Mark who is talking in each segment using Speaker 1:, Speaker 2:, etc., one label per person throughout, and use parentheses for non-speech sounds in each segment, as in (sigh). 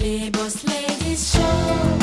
Speaker 1: Les Boss Ladies Show.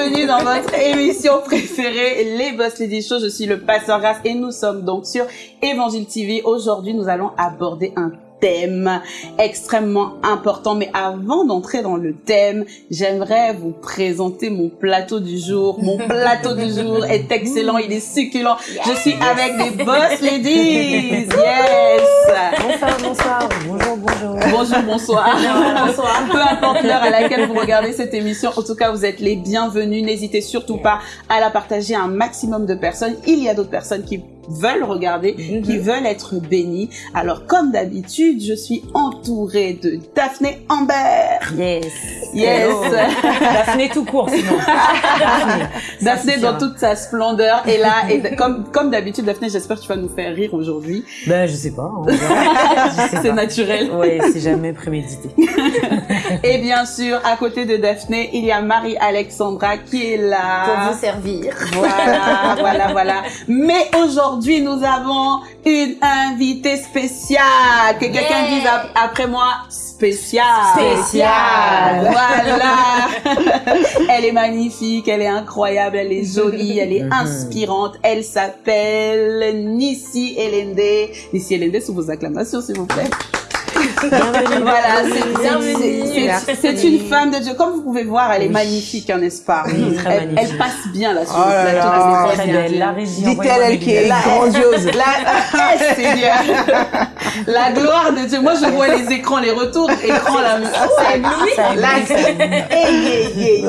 Speaker 2: Bienvenue dans votre émission préférée, les Boss Lady Show. Je suis le Pasteur Grasse et nous sommes donc sur Évangile TV. Aujourd'hui, nous allons aborder un thème extrêmement important. Mais avant d'entrer dans le thème, j'aimerais vous présenter mon plateau du jour. Mon (laughs) plateau du jour est excellent, il est succulent. Je suis avec des Boss Ladies. (laughs) Yes.
Speaker 3: Bonsoir, bonsoir, bonjour, bonjour.
Speaker 2: Bonjour, bonsoir. (laughs) bonsoir. Peu importe l'heure à laquelle vous regardez cette émission, en tout cas, vous êtes les bienvenus. N'hésitez surtout pas à la partager à un maximum de personnes. Il y a d'autres personnes qui veulent regarder, qui veulent être bénies. Alors, comme d'habitude, je suis entourée de Daphné Amber.
Speaker 3: Yes.
Speaker 2: Yes. (laughs)
Speaker 3: Daphné tout court, sinon. (laughs) Daphné.
Speaker 2: Daphné dans toute sa splendeur est là. Et comme, comme d'habitude, Daphné, j'espère que tu vas nous faire rire aujourd'hui.
Speaker 3: Ben, je sais pas. (laughs)
Speaker 2: C'est naturel.
Speaker 3: Ouais, c'est jamais prémédité. (laughs)
Speaker 2: Et bien sûr, à côté de Daphné, il y a Marie-Alexandra qui est là.
Speaker 4: pour vous servir.
Speaker 2: Voilà, (laughs) voilà, voilà. Mais aujourd'hui, nous avons une invitée spéciale. Que quelqu'un
Speaker 4: Yeah.
Speaker 2: dise ap- après moi, spéciale.
Speaker 4: Spéciale.
Speaker 2: Voilà. (laughs) elle est magnifique, elle est incroyable, elle est jolie, elle est
Speaker 3: Mhm.
Speaker 2: inspirante. Elle s'appelle Nissi Elende. Nissi Elende, sous vos acclamations, s'il vous plaît. Voilà, c'est- une femme de Dieu. Comme vous pouvez voir, elle est magnifique, hein, n'est-ce pas? Elle, passe bien là sur
Speaker 5: Oh.
Speaker 3: La.
Speaker 5: Dit-elle, elle qui est grandiose.
Speaker 2: La, (laughs) ah, Seigneur. (laughs) (laughs) la gloire de Dieu. Moi, je vois les écrans, les retours écrans là. Eh.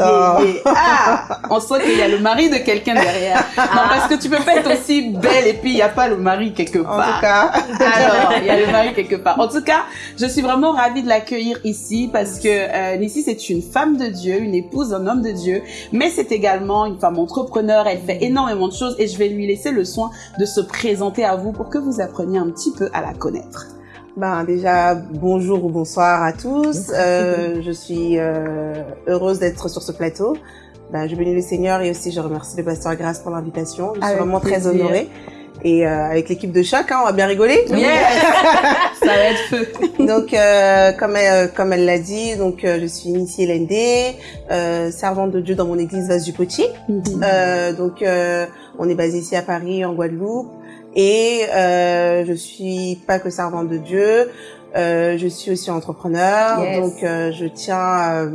Speaker 2: Ah, on sent qu'il y a le mari de quelqu'un derrière. Non, parce que tu peux pas être aussi belle et puis il n'y a pas le mari quelque
Speaker 5: En
Speaker 2: part.
Speaker 5: tout cas,
Speaker 2: Alors, il y a le mari quelque part. En tout cas, je suis vraiment ravie de l'accueillir ici parce que euh, Nissi, c'est une femme de Dieu, une épouse d'un homme de Dieu, mais c'est également une femme entrepreneur. Elle fait énormément de choses et je vais lui laisser le soin de se présenter à vous pour que vous appreniez un petit peu à la connaître.
Speaker 5: ben déjà bonjour ou bonsoir à tous. Euh, je suis euh, heureuse d'être sur ce plateau. Ben, je bénis le Seigneur et aussi je remercie le pasteur Grâce pour l'invitation. Je suis
Speaker 2: Avec
Speaker 5: vraiment très honorée. Et euh, avec l'équipe de choc, hein, on va bien rigoler.
Speaker 2: Yes (laughs) Ça va être feu. (laughs)
Speaker 5: Donc, euh, comme elle, comme elle l'a dit, donc euh, je suis initiée LND, euh, servante de Dieu dans mon église Vase du Potier. Euh, donc, euh, on est basé ici à Paris, en Guadeloupe. Et euh, je suis pas que servante de Dieu, euh, je suis aussi entrepreneur.
Speaker 2: Yes.
Speaker 5: Donc, euh, je tiens euh,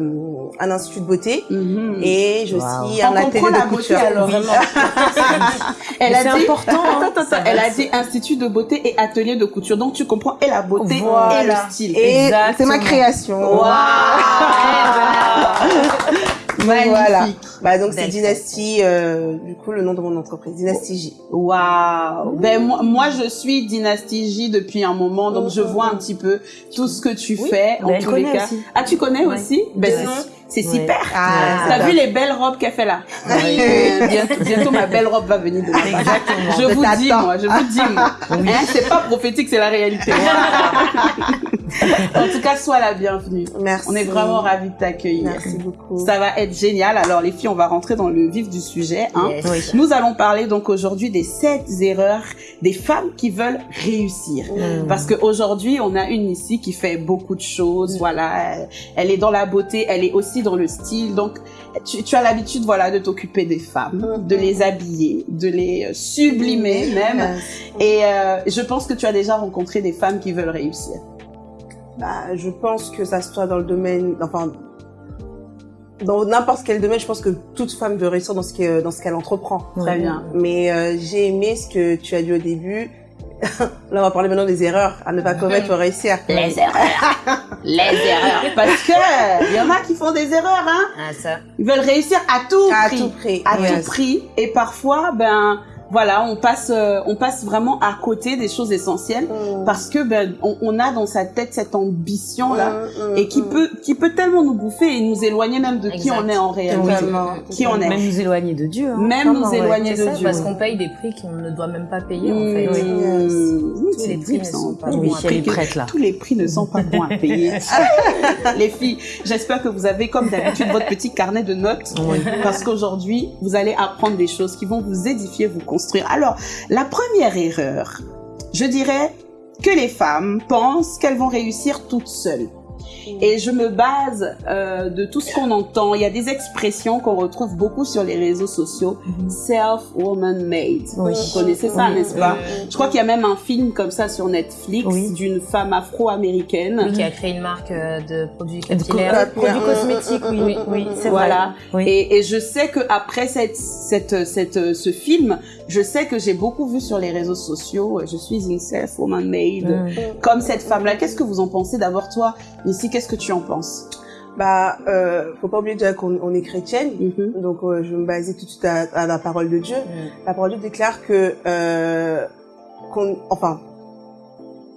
Speaker 5: un institut de beauté
Speaker 2: Mhm.
Speaker 5: et je
Speaker 3: Wow.
Speaker 5: suis un atelier de couture.
Speaker 2: alors
Speaker 5: Oui.
Speaker 2: vraiment. (laughs) Elle
Speaker 3: Mais
Speaker 2: a
Speaker 3: c'est
Speaker 2: dit
Speaker 3: important, hein.
Speaker 2: Attends, attends,
Speaker 3: Ça
Speaker 2: elle a dit institut de beauté et atelier de couture. Donc tu comprends et la beauté et le style.
Speaker 5: Et
Speaker 3: Exactement.
Speaker 5: c'est ma création. (laughs) Donc, voilà.
Speaker 2: Magnifique.
Speaker 5: Bah donc c'est Dynastie, euh, du coup le nom de mon entreprise, Dynastie J.
Speaker 2: Waouh. Ben moi, moi je suis Dynastie J depuis un moment, donc je vois un petit peu tout ce que tu
Speaker 3: Oui,
Speaker 2: fais en
Speaker 3: ben,
Speaker 2: tous les cas.
Speaker 3: aussi.
Speaker 2: Ah tu connais
Speaker 3: Ouais.
Speaker 2: aussi? Ben
Speaker 3: Ouais.
Speaker 2: C'est
Speaker 3: Ouais.
Speaker 2: super.
Speaker 5: Ah,
Speaker 2: T'as vu les belles robes qu'elle fait là Euh, bientôt, bientôt ma belle robe va venir de.
Speaker 3: Exactement.
Speaker 2: Je vous dis moi, je vous dis moi. (laughs) Hein, c'est pas prophétique, c'est la réalité. (laughs) en tout cas, sois la bienvenue.
Speaker 5: Merci.
Speaker 2: On est vraiment ravis de t'accueillir.
Speaker 5: Merci beaucoup.
Speaker 2: Ça va être génial. Alors les filles, on va rentrer dans le vif du sujet. Hein.
Speaker 4: Yes.
Speaker 3: Oui.
Speaker 2: Nous allons parler donc aujourd'hui des sept erreurs des femmes qui veulent réussir.
Speaker 3: Mm.
Speaker 2: Parce qu'aujourd'hui, on a une ici qui fait beaucoup de choses. Voilà, elle, elle est dans la beauté, elle est aussi dans le style. Donc, tu, tu as l'habitude, voilà, de t'occuper des femmes, de les habiller, de les euh, sublimer même. Et euh, je pense que tu as déjà rencontré des femmes qui veulent réussir.
Speaker 5: Bah, je pense que ça soit dans le domaine, enfin, dans n'importe quel domaine, je pense que toute femme doit réussir dans ce qu'elle, dans ce qu'elle entreprend.
Speaker 2: Très bien.
Speaker 5: Mais euh, j'ai aimé ce que tu as dit au début. (laughs) Là, on va parler maintenant des erreurs à ne pas commettre pour réussir.
Speaker 4: Les erreurs. Les erreurs. (laughs)
Speaker 2: Parce que il y en a qui font des erreurs, hein.
Speaker 4: Ah, ça.
Speaker 2: Ils veulent réussir à tout
Speaker 5: À
Speaker 2: prix.
Speaker 5: tout prix.
Speaker 2: À tout prix. Et parfois, ben, voilà, on passe, euh, on passe vraiment à côté des choses essentielles
Speaker 5: Mm.
Speaker 2: parce que ben, on, on a dans sa tête cette ambition là
Speaker 5: Mm, mm,
Speaker 2: et qui peut, qui peut tellement nous bouffer et nous éloigner même de qui on est en réalité.
Speaker 5: Totalement.
Speaker 2: Qui on est.
Speaker 3: Même nous éloigner de Dieu. hein.
Speaker 2: Même nous éloigner
Speaker 6: C'est
Speaker 2: de
Speaker 6: ça,
Speaker 2: Dieu.
Speaker 6: parce qu'on paye des prix qu'on ne doit même pas payer, en fait. Tous les
Speaker 2: c'est
Speaker 6: prix ne sont
Speaker 2: on
Speaker 6: pas bons à
Speaker 3: là.
Speaker 2: Tous les prix ne sont pas bons à payer. (laughs) les filles, j'espère que vous avez comme d'habitude votre petit carnet de notes
Speaker 3: Oui.
Speaker 2: parce qu'aujourd'hui, vous allez apprendre des choses qui vont vous édifier, vous Alors, la première erreur, je dirais que les femmes pensent qu'elles vont réussir toutes seules. Et je me base euh, de tout ce qu'on entend. Il y a des expressions qu'on retrouve beaucoup sur les réseaux sociaux. Self-woman-made.
Speaker 3: Oui.
Speaker 2: Vous connaissez ça,
Speaker 3: Oui.
Speaker 2: n'est-ce pas? Je crois qu'il y a même un film comme ça sur Netflix
Speaker 3: Oui.
Speaker 2: d'une femme afro-américaine.
Speaker 6: Qui a créé une marque euh, de produits capillaires.
Speaker 3: euh, produits cosmétiques, oui, oui, oui, c'est vrai.
Speaker 2: Voilà.
Speaker 3: Oui.
Speaker 2: Et, et je sais que après cette, cette, cette, ce film, je sais que j'ai beaucoup vu sur les réseaux sociaux. Je suis une self-woman made,
Speaker 3: Mm.
Speaker 2: comme cette femme-là. Qu'est-ce que vous en pensez d'abord toi, ici Qu'est-ce que tu en penses?
Speaker 5: Bah, euh, faut pas oublier déjà qu'on on est chrétienne.
Speaker 2: Mhm.
Speaker 5: Donc, euh, je vais me baser tout de suite à, à la parole de Dieu.
Speaker 6: Mm.
Speaker 5: La parole de Dieu déclare que, euh, qu'on, enfin,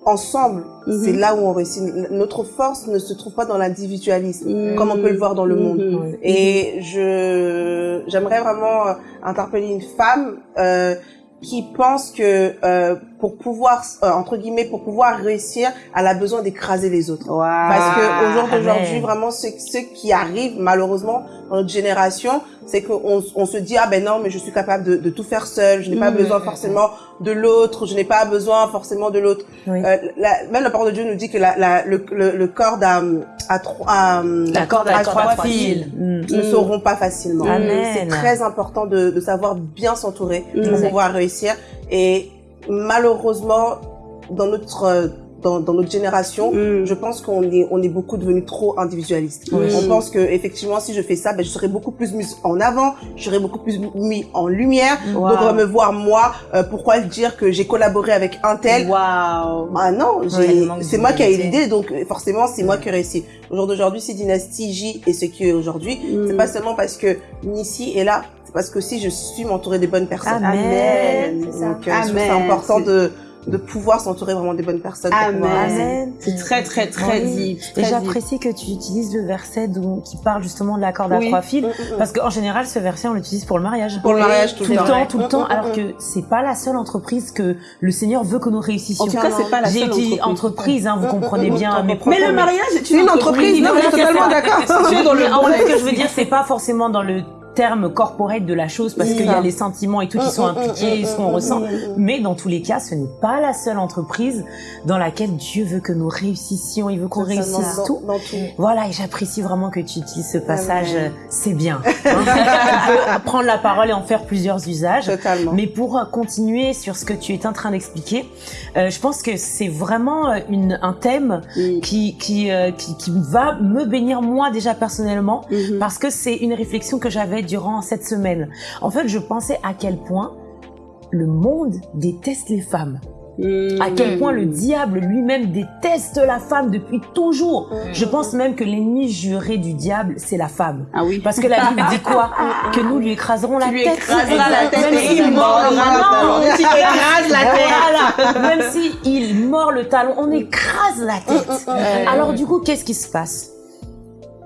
Speaker 5: ensemble,
Speaker 2: Mhm.
Speaker 5: c'est là où on réussit. Notre force ne se trouve pas dans l'individualisme,
Speaker 2: Mhm.
Speaker 5: comme on peut le voir dans le monde. Et je, j'aimerais vraiment interpeller une femme euh, qui pense que euh, pour pouvoir, euh, entre guillemets, pour pouvoir réussir, elle a besoin d'écraser les autres. Parce que au jour d'aujourd'hui, vraiment, ce, ce qui arrive malheureusement dans notre génération, c'est qu'on on se dit ah ben non, mais je suis capable de, de tout faire seule. Je n'ai pas besoin forcément de l'autre. Je n'ai pas besoin forcément de l'autre.
Speaker 3: Oui.
Speaker 5: Euh, la- même la parole de Dieu nous dit que la, la, le, le, le corde à, à trois, à,
Speaker 3: La corde à trois fils. Mm.
Speaker 5: ne sauront pas facilement.
Speaker 3: Amen.
Speaker 5: C'est très important de, de savoir bien s'entourer pour
Speaker 2: Exact.
Speaker 5: pouvoir réussir. Et malheureusement, dans notre euh, dans, dans notre génération,
Speaker 2: Mm.
Speaker 5: je pense qu'on est on est beaucoup devenu trop individualiste. On pense que effectivement, si je fais ça, ben, je serai beaucoup plus mis en avant, je serai beaucoup plus mis en lumière.
Speaker 2: Wow.
Speaker 5: Donc on va me voir moi. euh, pourquoi dire que j'ai collaboré avec un tel?
Speaker 2: Waouh.
Speaker 5: ah non,
Speaker 6: Oui,
Speaker 5: c'est moi qui ai l'idée, donc euh, forcément c'est moi qui ai réussi. Au jour d'aujourd'hui, si Dynastie J est ce qui est aujourd'hui,
Speaker 2: Mm.
Speaker 5: c'est pas seulement parce que Nissi est là, c'est parce que si je suis m'entourer des bonnes personnes.
Speaker 3: Amen.
Speaker 2: Ça.
Speaker 5: Donc euh,
Speaker 2: Amen.
Speaker 5: c'est important de de pouvoir s'entourer vraiment des bonnes personnes.
Speaker 2: Amen. C'est très très très
Speaker 3: Oui.
Speaker 2: deep.
Speaker 3: Et
Speaker 2: très deep.
Speaker 3: j'apprécie que tu utilises le verset d'où- qui parle justement de la corde à
Speaker 2: Oui.
Speaker 3: trois fils.
Speaker 5: Mm, mm, mm.
Speaker 3: Parce qu'en général, ce verset, on l'utilise pour le mariage.
Speaker 5: Pour le mariage tout,
Speaker 3: tout le temps,
Speaker 5: temps.
Speaker 3: tout le temps, alors que c'est pas la seule entreprise que le Seigneur veut que nous réussissions.
Speaker 2: En tout cas, c'est pas la
Speaker 3: J'ai
Speaker 2: seule entreprise.
Speaker 3: entreprise, hein, vous comprenez bien mes propos.
Speaker 2: Mais le mariage est
Speaker 5: C'est une entreprise, non, je suis totalement d'accord. (laughs)
Speaker 3: Ce que je veux dire, c'est pas forcément dans le terme corporate de la chose, parce qu'il y a les sentiments et tout qui sont
Speaker 5: Mm, mm,
Speaker 3: impliqués, ce qu'on
Speaker 5: mm,
Speaker 3: ressent.
Speaker 5: mm, mm.
Speaker 3: Mais dans tous les cas, ce n'est pas la seule entreprise dans laquelle Dieu veut que nous réussissions. Il veut qu'on réussisse
Speaker 5: dans-
Speaker 3: tout.
Speaker 5: dans tout.
Speaker 3: Voilà, et j'apprécie vraiment que tu utilises ce passage. Euh, C'est bien. Hein. (laughs) On peut prendre la parole et en faire plusieurs usages.
Speaker 5: Totalement.
Speaker 3: Mais pour euh, continuer sur ce que tu es en train d'expliquer, euh, je pense que c'est vraiment euh, une, un thème
Speaker 2: Mm.
Speaker 3: qui, qui, euh, qui, qui va me bénir moi déjà personnellement
Speaker 2: Mhm.
Speaker 3: parce que c'est une réflexion que j'avais durant cette semaine. En fait, je pensais à quel point le monde déteste les femmes.
Speaker 2: Mm.
Speaker 3: À quel point le diable lui-même déteste la femme depuis toujours. Je pense même que l'ennemi juré du diable, c'est la femme.
Speaker 2: Ah oui.
Speaker 3: Parce que la Bible dit quoi (laughs) Que nous lui écraserons la
Speaker 2: lui
Speaker 3: tête.
Speaker 2: écraseras la tête
Speaker 3: Même s'il
Speaker 2: mordra le talon. Écrases la tête.
Speaker 3: Voilà. Même si il mord le talon, on écrase la tête. (laughs) Alors du coup, qu'est-ce qui se passe?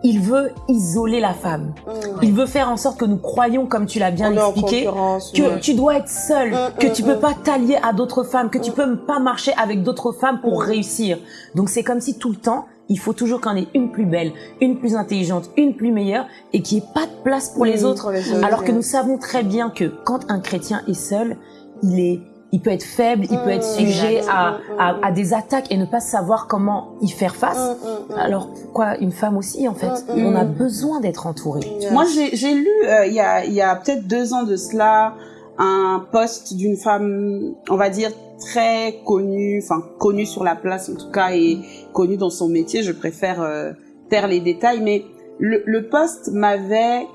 Speaker 3: Il veut isoler la femme. Il veut faire en sorte que nous croyions, comme tu l'as bien
Speaker 5: On
Speaker 3: expliqué, que tu dois être seule,
Speaker 5: Mm,
Speaker 3: que
Speaker 5: mm,
Speaker 3: tu peux
Speaker 5: mm.
Speaker 3: pas t'allier à d'autres femmes, que tu peux pas marcher avec d'autres femmes pour
Speaker 5: Mm.
Speaker 3: réussir. Donc c'est comme si tout le temps, il faut toujours qu'on ait une plus belle, une plus intelligente, une plus meilleure et qu'il n'y ait pas de place pour les
Speaker 5: Mm,
Speaker 3: autres.
Speaker 5: pour les autres,
Speaker 3: Alors que nous savons très bien que quand un chrétien est seul, il est il peut être faible, il peut être
Speaker 5: Mm,
Speaker 3: sujet à, à, à des attaques et ne pas savoir comment y faire face.
Speaker 5: Mm, mm.
Speaker 3: Alors pourquoi une femme aussi en fait? On a besoin d'être entouré.
Speaker 5: Yes.
Speaker 2: Moi, j'ai lu euh, il y a, il y a peut-être deux ans de cela un post d'une femme, on va dire très connue, enfin connue sur la place en tout cas et connue dans son métier. Je préfère euh, taire les détails, mais le, le post m'avait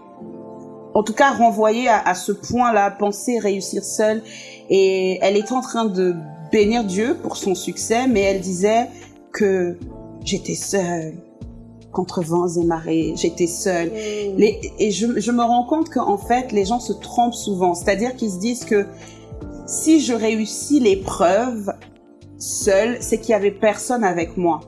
Speaker 2: en tout cas renvoyé à, à ce point-là, penser réussir seule. Et elle est en train de bénir Dieu pour son succès, mais elle disait que j'étais seule contre vents et marées, j'étais seule. Les- et je, je me rends compte qu'en fait, les gens se trompent souvent. C'est-à-dire qu'ils se disent que si je réussis l'épreuve seule, c'est qu'il y avait personne avec moi.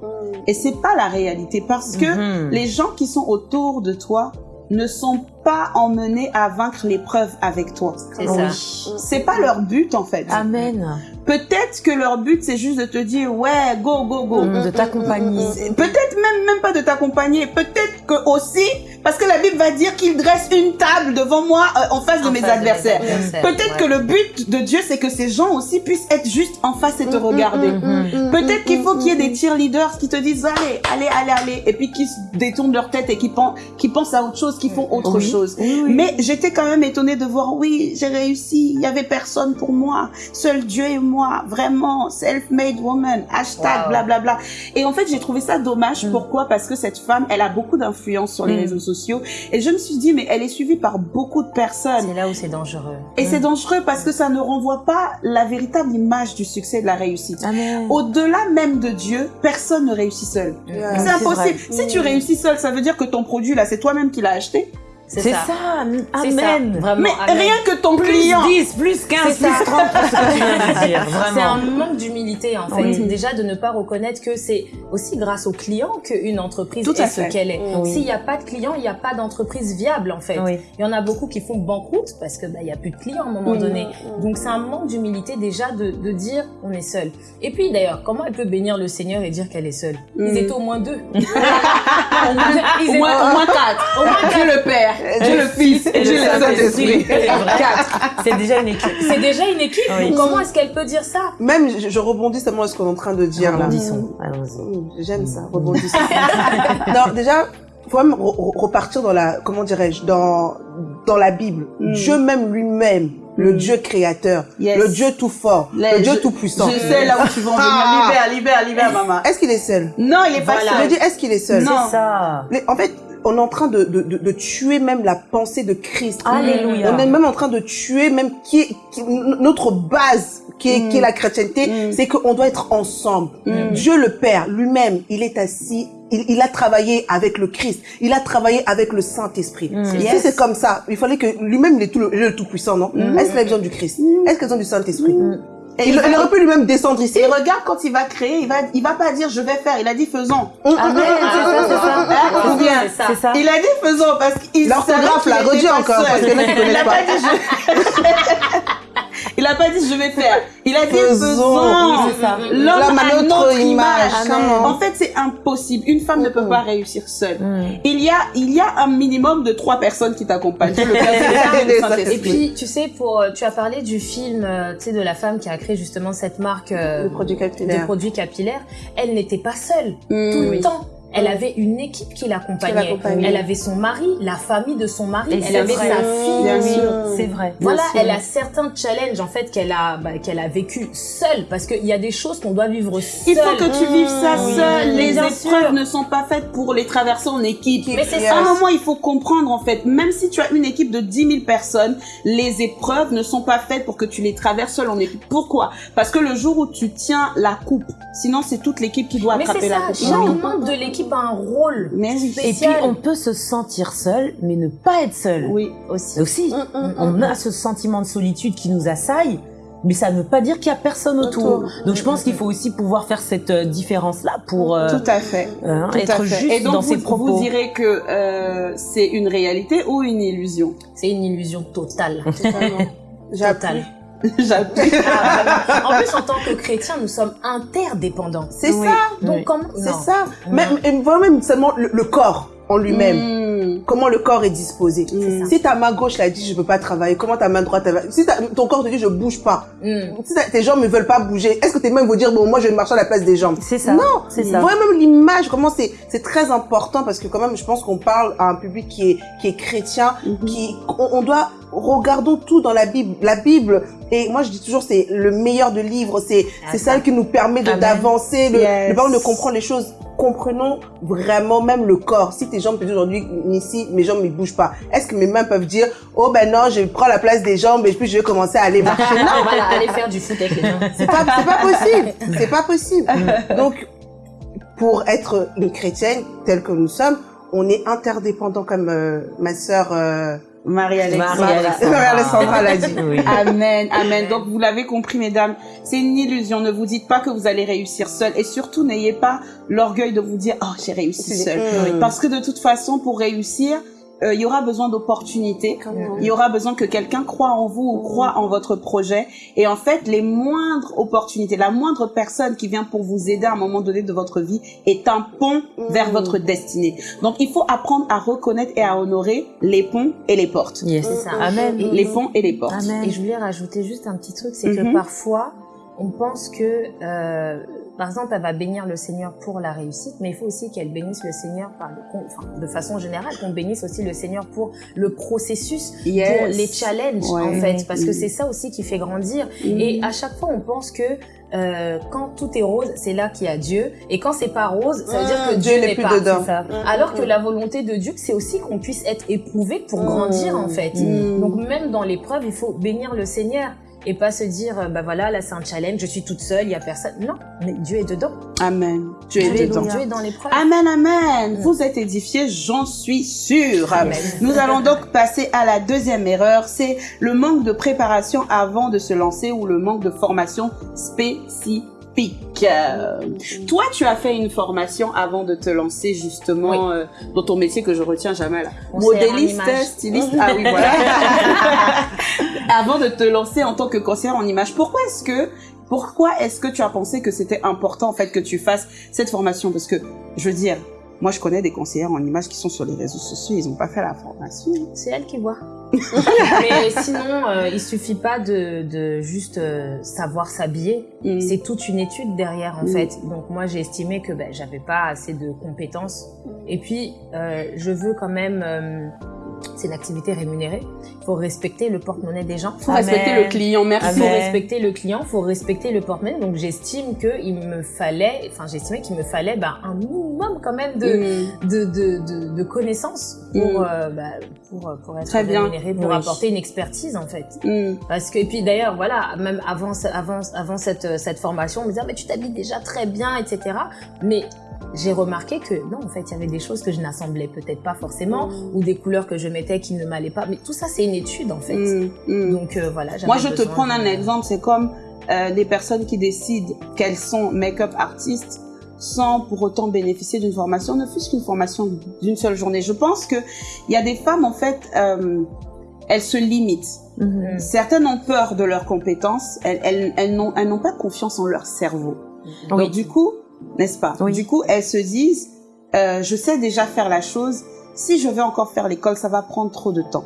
Speaker 2: Et c'est pas la réalité parce que
Speaker 3: Mhm.
Speaker 2: les gens qui sont autour de toi ne sont pas emmenés à vaincre l'épreuve avec toi.
Speaker 6: C'est ça.
Speaker 2: C'est pas leur but en fait.
Speaker 3: Amen.
Speaker 2: Peut-être que leur but c'est juste de te dire ouais go go go.
Speaker 3: Mm, De t'accompagner.
Speaker 2: Peut-être même même pas de t'accompagner. Peut-être que aussi parce que la Bible va dire qu'il dresse une table devant moi euh, en face de mes
Speaker 6: face
Speaker 2: adversaires.
Speaker 6: adversaires,
Speaker 2: Peut-être
Speaker 6: ouais.
Speaker 2: que le but de Dieu c'est que ces gens aussi puissent être juste en face et te regarder.
Speaker 3: Mhm.
Speaker 2: Peut-être qu'il faut qu'il y ait des cheerleaders qui te disent allez, allez, allez, allez, et puis qui détournent leur tête et qui pensent, qui pensent à autre chose, qui font autre
Speaker 3: Oui.
Speaker 2: chose.
Speaker 3: Oui, oui.
Speaker 2: Mais j'étais quand même étonnée de voir, oui, j'ai réussi, il y avait personne pour moi, seul Dieu et moi, vraiment, self-made woman, hashtag,
Speaker 6: Wow.
Speaker 2: blablabla. Et en fait, j'ai trouvé ça dommage.
Speaker 3: Mm.
Speaker 2: Pourquoi? Parce que cette femme, elle a beaucoup d'influence sur les
Speaker 3: Mm.
Speaker 2: réseaux sociaux. Et je me suis dit, mais elle est suivie par beaucoup de personnes.
Speaker 6: C'est là où c'est dangereux.
Speaker 2: Et c'est dangereux parce que ça ne renvoie pas la véritable image du succès et de la réussite.
Speaker 3: Amen.
Speaker 2: Au-delà même de Dieu, personne ne réussit seul.
Speaker 5: Yeah.
Speaker 2: C'est impossible. Si tu réussis seul, ça veut dire que ton produit là, c'est toi-même qui l'as acheté.
Speaker 6: C'est ça.
Speaker 3: ça. Amen.
Speaker 6: Vraiment,
Speaker 2: Mais
Speaker 6: amen.
Speaker 2: rien que ton
Speaker 3: Plus
Speaker 2: client.
Speaker 3: 10, plus 15,
Speaker 6: C'est ça.
Speaker 3: plus 30 pour ce que tu viens de dire. (laughs)
Speaker 6: C'est un manque d'humilité en fait.
Speaker 3: Oui.
Speaker 6: Déjà de ne pas reconnaître que c'est aussi grâce aux clients qu'une entreprise
Speaker 2: Tout
Speaker 6: est ce qu'elle est.
Speaker 3: Oui.
Speaker 6: S'il n'y a pas de clients, il n'y a pas d'entreprise viable en fait.
Speaker 3: Oui.
Speaker 6: Il y en a beaucoup qui font banqueroute parce que bah, il y a plus de clients à un moment donné. Donc c'est un manque d'humilité déjà de, de dire on est seul. Et puis d'ailleurs, comment elle peut bénir le Seigneur et dire qu'elle est seule? Ils
Speaker 2: Mm.
Speaker 6: étaient au moins deux. (laughs) Ils
Speaker 2: Au moins, au moins quatre.
Speaker 6: Au moins
Speaker 2: Dieu le Père, Dieu le Fils et Dieu le Saint-Esprit.
Speaker 3: Quatre. C'est déjà une équipe.
Speaker 6: C'est déjà une équipe.
Speaker 3: Oui.
Speaker 6: Comment est-ce qu'elle peut dire ça?
Speaker 5: Même, je, je rebondis seulement à ce qu'on est en train de dire là.
Speaker 3: Rebondissons. Allons-y.
Speaker 5: Mmh, J'aime ça, rebondissons. (laughs) non, déjà, faut même re- re- repartir dans la, comment dirais-je, dans, dans la Bible.
Speaker 2: Mm.
Speaker 5: Dieu même lui-même, le
Speaker 2: Mm.
Speaker 5: Dieu créateur,
Speaker 2: Yes.
Speaker 5: le Dieu tout fort, le Dieu
Speaker 2: je-
Speaker 5: tout puissant.
Speaker 2: Je sais là où tu vas en
Speaker 5: Ah.
Speaker 2: venir. Libère, libère, libère, maman.
Speaker 5: Est-ce qu'il est seul?
Speaker 2: Non, il est pas
Speaker 6: Voilà.
Speaker 5: Je
Speaker 2: seul.
Speaker 5: dis, est-ce qu'il est seul?
Speaker 2: Non.
Speaker 3: C'est ça.
Speaker 5: Mais En fait, on est en train de, de, de, de tuer même la pensée de Christ.
Speaker 3: Alléluia.
Speaker 5: On est même en train de tuer même qui est, qui- notre base qui est,
Speaker 2: Mm.
Speaker 5: qui est la chrétienté,
Speaker 2: Mm.
Speaker 5: c'est qu'on doit être ensemble.
Speaker 2: Mm.
Speaker 5: Dieu le Père lui-même, il est assis, il, il a travaillé avec le Christ, il a travaillé avec le Saint-Esprit.
Speaker 3: Mm.
Speaker 5: Si
Speaker 2: Yes.
Speaker 5: c'est comme ça, il fallait que lui-même, il est tout le, il est le tout puissant, non?
Speaker 2: Mm.
Speaker 5: Est-ce qu'il a besoin du Christ? Est-ce qu'il a besoin du Saint-Esprit?
Speaker 2: Et
Speaker 5: il,
Speaker 2: il va-
Speaker 5: il aurait pu lui-même descendre ici.
Speaker 2: Et regarde quand il va créer, il va, il va pas dire je vais faire, il a dit faisons.
Speaker 5: Mm,
Speaker 3: Amen. C'est ça.
Speaker 2: Il a dit faisons parce qu'il
Speaker 5: L'orthographe, là,
Speaker 2: était pas
Speaker 5: encore, parce qui
Speaker 2: Il
Speaker 5: connaissent
Speaker 2: a
Speaker 5: pas. (laughs)
Speaker 2: Il a pas dit je vais faire. Il a dit
Speaker 5: Faisons.
Speaker 2: L'homme a notre image.
Speaker 5: image. Comment
Speaker 2: En fait, c'est impossible. Une femme ne peut pas réussir seule.
Speaker 3: Mm.
Speaker 2: Il y a, il y a un minimum de trois personnes qui t'accompagnent. Et
Speaker 6: puis, tu sais, pour, euh, tu as parlé du film, euh, tu sais, de la femme qui a créé justement cette marque euh, de
Speaker 5: capillaire.
Speaker 6: produits capillaires. Elle n'était pas seule
Speaker 2: Mm.
Speaker 6: tout le
Speaker 2: Oui.
Speaker 6: temps. Elle avait une équipe qui l'accompagnait. Elle avait son mari, la famille de son mari.
Speaker 3: Et
Speaker 6: elle avait
Speaker 3: vrai.
Speaker 6: sa fille. Oui.
Speaker 3: C'est vrai.
Speaker 6: Voilà, elle a certains challenges en fait qu'elle a, bah, qu'elle a vécu seule parce qu'il y a des choses qu'on doit vivre seule.
Speaker 2: Il faut que tu vives ça
Speaker 6: Oui.
Speaker 2: seul. Les
Speaker 6: Bien
Speaker 2: épreuves
Speaker 6: sûr.
Speaker 2: ne sont pas faites pour les traverser en équipe.
Speaker 6: Mais c'est.
Speaker 2: À un moment, il faut comprendre, en fait, même si tu as une équipe de 10 000 personnes, les épreuves ne sont pas faites pour que tu les traverses seul en équipe. Pourquoi? Parce que le jour où tu tiens la coupe, sinon c'est toute l'équipe qui doit
Speaker 6: Mais
Speaker 2: attraper
Speaker 6: c'est
Speaker 2: la
Speaker 6: ça,
Speaker 2: coupe.
Speaker 6: chaque membre de l'équipe a un rôle.
Speaker 2: Mais.
Speaker 3: Et puis, on peut se sentir seul, mais ne pas être seul.
Speaker 2: Oui.
Speaker 6: aussi.
Speaker 3: Aussi.
Speaker 5: Mm,
Speaker 3: On a ce sentiment de solitude qui nous assaille, mais ça ne veut pas dire qu'il y a personne autour.
Speaker 5: Autour.
Speaker 3: Donc, je pense qu'il faut aussi pouvoir faire cette euh, différence-là pour euh,
Speaker 2: Tout à fait.
Speaker 3: hein,
Speaker 2: Tout à
Speaker 3: être
Speaker 2: fait.
Speaker 3: juste
Speaker 2: Et donc,
Speaker 3: dans
Speaker 2: vous,
Speaker 3: ses propos.
Speaker 2: vous direz que euh, c'est une réalité ou une illusion?
Speaker 6: C'est une illusion totale.
Speaker 5: Totalement. (laughs)
Speaker 6: Totale. (laughs)
Speaker 2: J'appuie.
Speaker 6: Ah, en plus, en tant que chrétien, nous sommes interdépendants.
Speaker 5: C'est
Speaker 3: Oui.
Speaker 5: ça,
Speaker 6: Donc,
Speaker 3: Oui.
Speaker 6: comment
Speaker 5: c'est ça. Même, et vraiment même seulement le, le corps en lui-même.
Speaker 2: Mm.
Speaker 5: Comment le corps est disposé. Si ta main gauche l'a dit, je peux pas travailler, comment ta main droite, si ta- ton corps te dit, je bouge pas,
Speaker 6: Hmm.
Speaker 5: si tes jambes ne veulent pas bouger, est-ce que tes mains vont dire, bon, moi, je vais marcher à la place des jambes?
Speaker 3: C'est ça.
Speaker 5: Non,
Speaker 3: c'est ça.
Speaker 5: Vraiment même l'image, comment c'est, c'est très important parce que quand même, je pense qu'on parle à un public qui est, qui est chrétien,
Speaker 2: Mhm.
Speaker 5: qui, on, on doit, regardons tout dans la Bible. La Bible, et moi je dis toujours, c'est le meilleur de livres, c'est, c'est
Speaker 6: ça.
Speaker 5: celle qui nous permet d'avancer, le,
Speaker 2: Yes.
Speaker 5: le de comprendre les choses comprenons vraiment même le corps. Si tes jambes te disent aujourd'hui, ici, mes jambes ne bougent pas, est-ce que mes mains peuvent dire, oh ben non, je prends la place des jambes et puis je vais commencer à aller marcher? (laughs) Non,
Speaker 6: On va aller faire du foot avec les
Speaker 5: c'est pas, c'est pas possible. C'est pas possible. Donc, pour être une chrétienne telle que nous sommes, on est interdépendant comme euh, ma sœur euh,
Speaker 2: Marie-Alexandra.
Speaker 3: Marie-Alexandra.
Speaker 5: Marie-Alexandra l'a dit.
Speaker 3: Oui.
Speaker 2: Amen, amen. Donc vous l'avez compris, mesdames, c'est une illusion. Ne vous dites pas que vous allez réussir seul, et surtout n'ayez pas l'orgueil de vous dire oh j'ai réussi seul, parce que de toute façon pour réussir, euh, il y aura besoin d'opportunités. Il y aura besoin que quelqu'un croit en vous ou croit en votre projet. Et en fait, les moindres opportunités, la moindre personne qui vient pour vous aider à un moment donné de votre vie est un pont vers votre destinée. Donc, il faut apprendre à reconnaître et à honorer les ponts et les portes.
Speaker 3: Yes.
Speaker 6: C'est ça.
Speaker 3: Amen.
Speaker 2: Les ponts et les portes.
Speaker 3: Amen.
Speaker 6: Et je voulais rajouter juste un petit truc, c'est que parfois, on pense que, euh, par exemple, elle va bénir le Seigneur pour la réussite, mais il faut aussi qu'elle bénisse le Seigneur par le, enfin, de façon générale, qu'on bénisse aussi le Seigneur pour le processus,
Speaker 2: Yes.
Speaker 6: pour les challenges,
Speaker 2: Ouais.
Speaker 6: en fait, parce que
Speaker 2: Mhm.
Speaker 6: c'est ça aussi qui fait grandir.
Speaker 2: Mhm.
Speaker 6: Et à chaque fois, on pense que euh, quand tout est rose, c'est là qu'il y a Dieu, et quand c'est pas rose, ça veut dire que
Speaker 5: Mhm,
Speaker 6: Dieu,
Speaker 5: Dieu n'est plus
Speaker 6: pas.
Speaker 5: dedans.
Speaker 6: ça.
Speaker 5: Mhm.
Speaker 6: Alors que la volonté de Dieu, c'est aussi qu'on puisse être éprouvé pour grandir, en fait. Donc même dans l'épreuve, il faut bénir le Seigneur et pas se dire euh, bah voilà là c'est un challenge, je suis toute seule, il y a personne. Non, mais Dieu est dedans.
Speaker 2: Amen. Dieu est
Speaker 6: Dieu est,
Speaker 2: dedans.
Speaker 6: Dieu est dans l'épreuve.
Speaker 2: Amen, amen. Vous êtes édifiés, j'en suis sûre.
Speaker 6: Amen.
Speaker 2: Nous allons donc passer à la deuxième erreur, c'est le manque de préparation avant de se lancer ou le manque de formation spécifique. Euh, toi, tu as fait une formation avant de te lancer justement euh, dans ton métier que je retiens jamais là. Modéliste, styliste. Ah oui, voilà. (laughs) avant de te lancer en tant que conseillère en image, pourquoi est-ce que pourquoi est-ce que tu as pensé que c'était important en fait que tu fasses cette formation? Parce que je veux dire, moi je connais des conseillères en images qui sont sur les réseaux sociaux, ils n'ont pas fait la formation.
Speaker 6: C'est elle qui voit. (laughs) mais sinon, euh, il suffit pas de, de juste euh, savoir s'habiller.
Speaker 2: Mm.
Speaker 6: C'est toute une étude derrière en
Speaker 2: Mm.
Speaker 6: fait. Donc moi j'ai estimé que ben, j'avais pas assez de compétences. Et puis euh, je veux quand même, euh, c'est une activité rémunérée. Il faut respecter le porte-monnaie des gens.
Speaker 2: Faut respecter le client,
Speaker 6: Il
Speaker 2: merci.
Speaker 6: faut
Speaker 3: Amen.
Speaker 6: respecter le client, faut respecter le porte-monnaie. Donc j'estime que il me fallait, enfin j'estimais qu'il me fallait ben, un minimum quand même de
Speaker 2: Mm.
Speaker 6: de, de, de, de connaissances pour,
Speaker 2: Mm.
Speaker 6: euh, bah, pour, pour être
Speaker 2: Très bien.
Speaker 6: rémunéré, pour
Speaker 3: Oui.
Speaker 6: apporter une expertise en fait.
Speaker 2: Mm.
Speaker 6: Parce que, et puis d'ailleurs, voilà, même avant, avant, avant cette, cette formation, on me disait, mais tu t'habilles déjà très bien, etc. Mais j'ai remarqué que non, en fait, il y avait des choses que je n'assemblais peut-être pas forcément, ou des couleurs que je mettais qui ne m'allaient pas. Mais tout ça, c'est une étude en fait.
Speaker 2: Mm. Mm.
Speaker 6: Donc euh, voilà.
Speaker 2: Moi, je te prends
Speaker 6: de-
Speaker 2: un exemple, c'est comme euh, des personnes qui décident qu'elles sont make-up artistes sans pour autant bénéficier d'une formation, ne fût-ce qu'une formation d'une seule journée. Je pense que il y a des femmes, en fait, euh, elles se limitent.
Speaker 3: Mhm.
Speaker 2: Certaines ont peur de leurs compétences, elles, elles, elles n'ont pas confiance en leur cerveau.
Speaker 3: Oui.
Speaker 2: Donc du coup, n'est-ce pas
Speaker 3: Oui.
Speaker 2: Du coup, elles se disent, euh, je sais déjà faire la chose, si je vais encore faire l'école, ça va prendre trop de temps.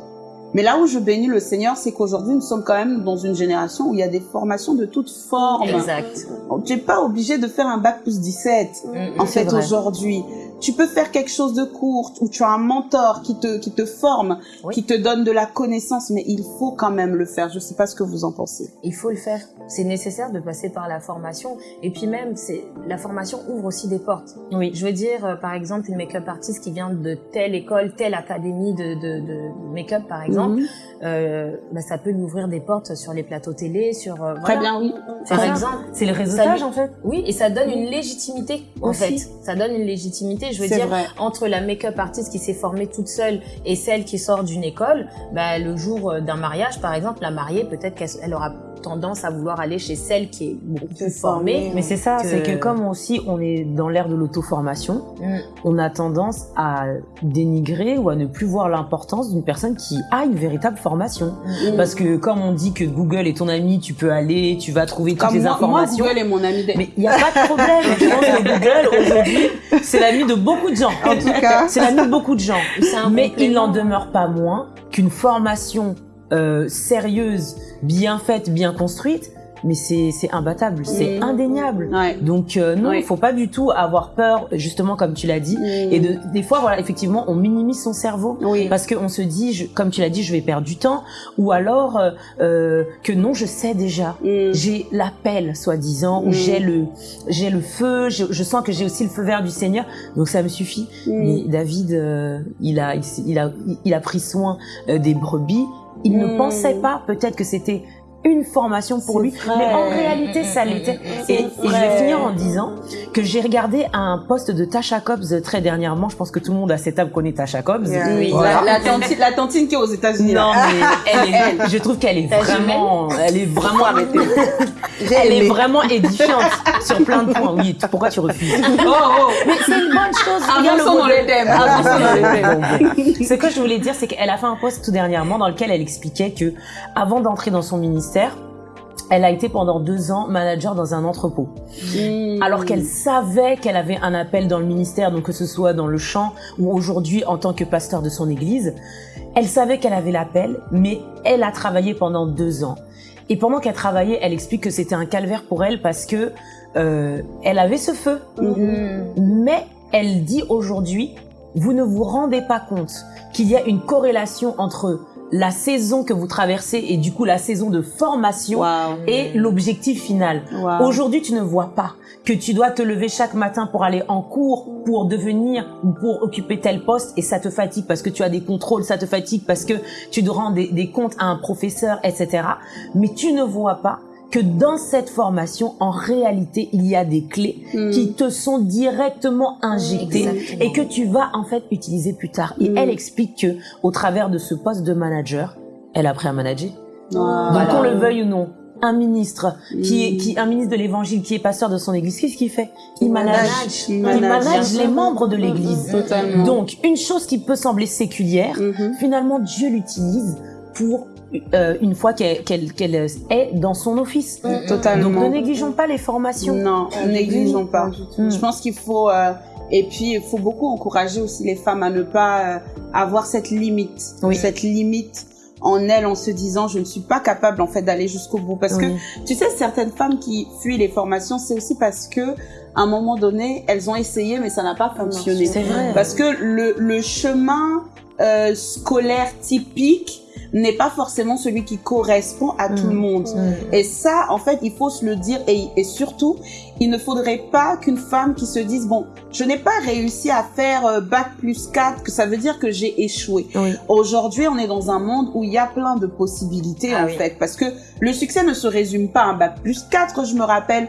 Speaker 2: Mais là où je bénis le Seigneur, c'est qu'aujourd'hui, nous sommes quand même dans une génération où il y a des formations de toutes formes.
Speaker 6: Exact.
Speaker 2: Tu n'es pas obligé de faire un bac plus 17.
Speaker 6: Mm,
Speaker 2: En fait, aujourd'hui, tu peux faire quelque chose de court où tu as un mentor qui te, qui te forme,
Speaker 6: Oui.
Speaker 2: qui te donne de la connaissance, mais il faut quand même le faire. Je sais pas ce que vous en pensez.
Speaker 6: Il faut le faire. C'est nécessaire de passer par la formation. Et puis même, c'est la formation ouvre aussi des portes.
Speaker 3: Oui.
Speaker 6: Je veux dire, euh, par exemple, une make-up artiste qui vient de telle école, telle académie de, de, de make-up, par exemple, euh, bah, ça peut lui ouvrir des portes sur les plateaux télé, sur euh,
Speaker 2: Très
Speaker 6: voilà.
Speaker 2: bien, oui.
Speaker 6: Par
Speaker 3: ça.
Speaker 6: exemple,
Speaker 3: C'est le réseautage en fait.
Speaker 6: oui, et ça donne une légitimité en
Speaker 3: Aussi.
Speaker 6: fait. Ça donne une légitimité. Je veux dire,
Speaker 2: vrai.
Speaker 6: entre la make-up artiste qui s'est formée toute seule et celle qui sort d'une école, bah, le jour euh, d'un mariage, par exemple, la mariée, peut-être qu'elle elle aura tendance à vouloir aller chez celle qui est beaucoup plus formée.
Speaker 3: Mais c'est ça,
Speaker 6: Que-
Speaker 3: c'est que comme aussi on est dans l'ère de l'auto-formation,
Speaker 6: Mm.
Speaker 3: on a tendance à dénigrer ou à ne plus voir l'importance d'une personne qui a une véritable formation.
Speaker 2: Mm.
Speaker 3: Parce que comme on dit que Google est ton ami, tu peux aller, tu vas trouver toutes
Speaker 2: Comme
Speaker 3: les
Speaker 2: moi, moi,
Speaker 3: informations.
Speaker 2: Google est mon ami.
Speaker 3: mais il n'y a pas de problème. Je pense que Google, aujourd'hui, c'est l'ami de beaucoup de gens.
Speaker 5: En tout cas,
Speaker 3: C'est l'ami de beaucoup de gens. Mais il n'en demeure pas moins qu'une formation euh, sérieuse, bien faite, bien construite mais c'est imbattable, c'est
Speaker 2: Mhm.
Speaker 3: indéniable.
Speaker 2: Ouais.
Speaker 3: Donc euh, non, il faut pas du tout avoir peur, justement comme tu l'as dit. Et de, des fois, voilà, effectivement, on minimise son cerveau
Speaker 2: Oui.
Speaker 3: parce qu'on se dit, je- comme tu l'as dit, je vais perdre du temps, ou alors euh, euh, que non, je sais déjà.
Speaker 2: Mm.
Speaker 3: J'ai l'appel, soi-disant, ou j'ai le, j'ai le feu, je, je sens que j'ai aussi le feu vert du Seigneur, donc ça me suffit. Mais David, euh, il a, il a, il a pris soin euh, des brebis. Il ne
Speaker 2: Mm.
Speaker 3: pensait pas, peut-être que c'était une formation pour lui,
Speaker 2: vrai.
Speaker 3: mais en réalité, ça l'était. Et, et je vais finir en disant que j'ai regardé un post de Tasha Cobbs très dernièrement. Je pense que tout le monde à cette table connaît Tasha Cobbs.
Speaker 5: Yeah.
Speaker 2: Oui,
Speaker 3: Voilà.
Speaker 2: la, la, tantine, la tantine qui est aux États-Unis.
Speaker 3: Non,
Speaker 2: là.
Speaker 3: mais (laughs) elle est, je trouve qu'elle est vraiment, elle est vraiment, (laughs)
Speaker 5: J'ai
Speaker 3: elle est vraiment édifiante sur plein de points. Oui, pourquoi tu refuses?
Speaker 2: Oh, oh.
Speaker 3: Mais c'est une bonne chose.
Speaker 2: Avançons dans
Speaker 3: modèle.
Speaker 2: le thème. Avançons dans le thème.
Speaker 3: Bon, bon. (laughs) Ce que je voulais dire, c'est qu'elle a fait un post tout dernièrement dans lequel elle expliquait que, avant d'entrer dans son ministère, elle a été pendant deux ans manager dans un entrepôt.
Speaker 2: Mm.
Speaker 3: Alors qu'elle savait qu'elle avait un appel dans le ministère, donc que ce soit dans le champ ou aujourd'hui en tant que pasteur de son église, elle savait qu'elle avait l'appel, mais elle a travaillé pendant deux ans. Et pendant qu'elle travaillait, elle explique que c'était un calvaire pour elle parce que euh, elle avait ce feu,
Speaker 2: Mhm.
Speaker 3: mais elle dit aujourd'hui, vous ne vous rendez pas compte qu'il y a une corrélation entre la saison que vous traversez et du coup la saison de formation et l'objectif final. Aujourd'hui, tu ne vois pas que tu dois te lever chaque matin pour aller en cours, pour devenir ou pour occuper tel poste et ça te fatigue parce que tu as des contrôles, ça te fatigue parce que tu dois rendre des, des comptes à un professeur, etc. Mais tu ne vois pas que dans cette formation, en réalité, il y a des clés
Speaker 2: Mm.
Speaker 3: qui te sont directement injectées
Speaker 6: Exactement.
Speaker 3: et que tu vas en fait utiliser plus tard. Et
Speaker 2: Mm.
Speaker 3: elle explique que au travers de ce poste de manager, elle a appris à manager. Qu'on le veuille ou non, un ministre qui est
Speaker 2: Mm.
Speaker 3: qui un ministre de l'évangile qui est pasteur de son église, qu'est-ce qu'il fait? Il
Speaker 2: Il
Speaker 3: manage,
Speaker 2: manage.
Speaker 3: il manage,
Speaker 2: manage.
Speaker 3: les membres de l'église. Donc une chose qui peut sembler séculière,
Speaker 2: Mhm.
Speaker 3: finalement Dieu l'utilise pour euh, une fois qu'elle qu'elle qu'elle est dans son office.
Speaker 2: Totalement.
Speaker 3: Donc ne négligeons pas les formations.
Speaker 2: Non, négligeons pas.
Speaker 3: Mm.
Speaker 2: Je pense qu'il faut euh, et puis il faut beaucoup encourager aussi les femmes à ne pas euh, avoir cette limite,
Speaker 3: Oui.
Speaker 2: cette limite en elles en se disant je ne suis pas capable en fait d'aller jusqu'au bout parce
Speaker 3: Oui.
Speaker 2: que tu sais certaines femmes qui fuient les formations c'est aussi parce que à un moment donné elles ont essayé mais ça n'a pas fonctionné
Speaker 3: C'est vrai.
Speaker 2: parce que le, le chemin euh, scolaire typique n'est pas forcément celui qui correspond à tout
Speaker 3: Mm.
Speaker 2: le monde. Et ça, en fait, il faut se le dire. Et, et surtout, il ne faudrait pas qu'une femme qui se dise, bon, je n'ai pas réussi à faire euh, bac plus 4, que ça veut dire que j'ai échoué.
Speaker 3: Oui.
Speaker 2: Aujourd'hui, on est dans un monde où il y a plein de possibilités,
Speaker 6: Ah
Speaker 2: en
Speaker 6: oui.
Speaker 2: fait. Parce que le succès ne se résume pas à un bac plus 4. Je me rappelle,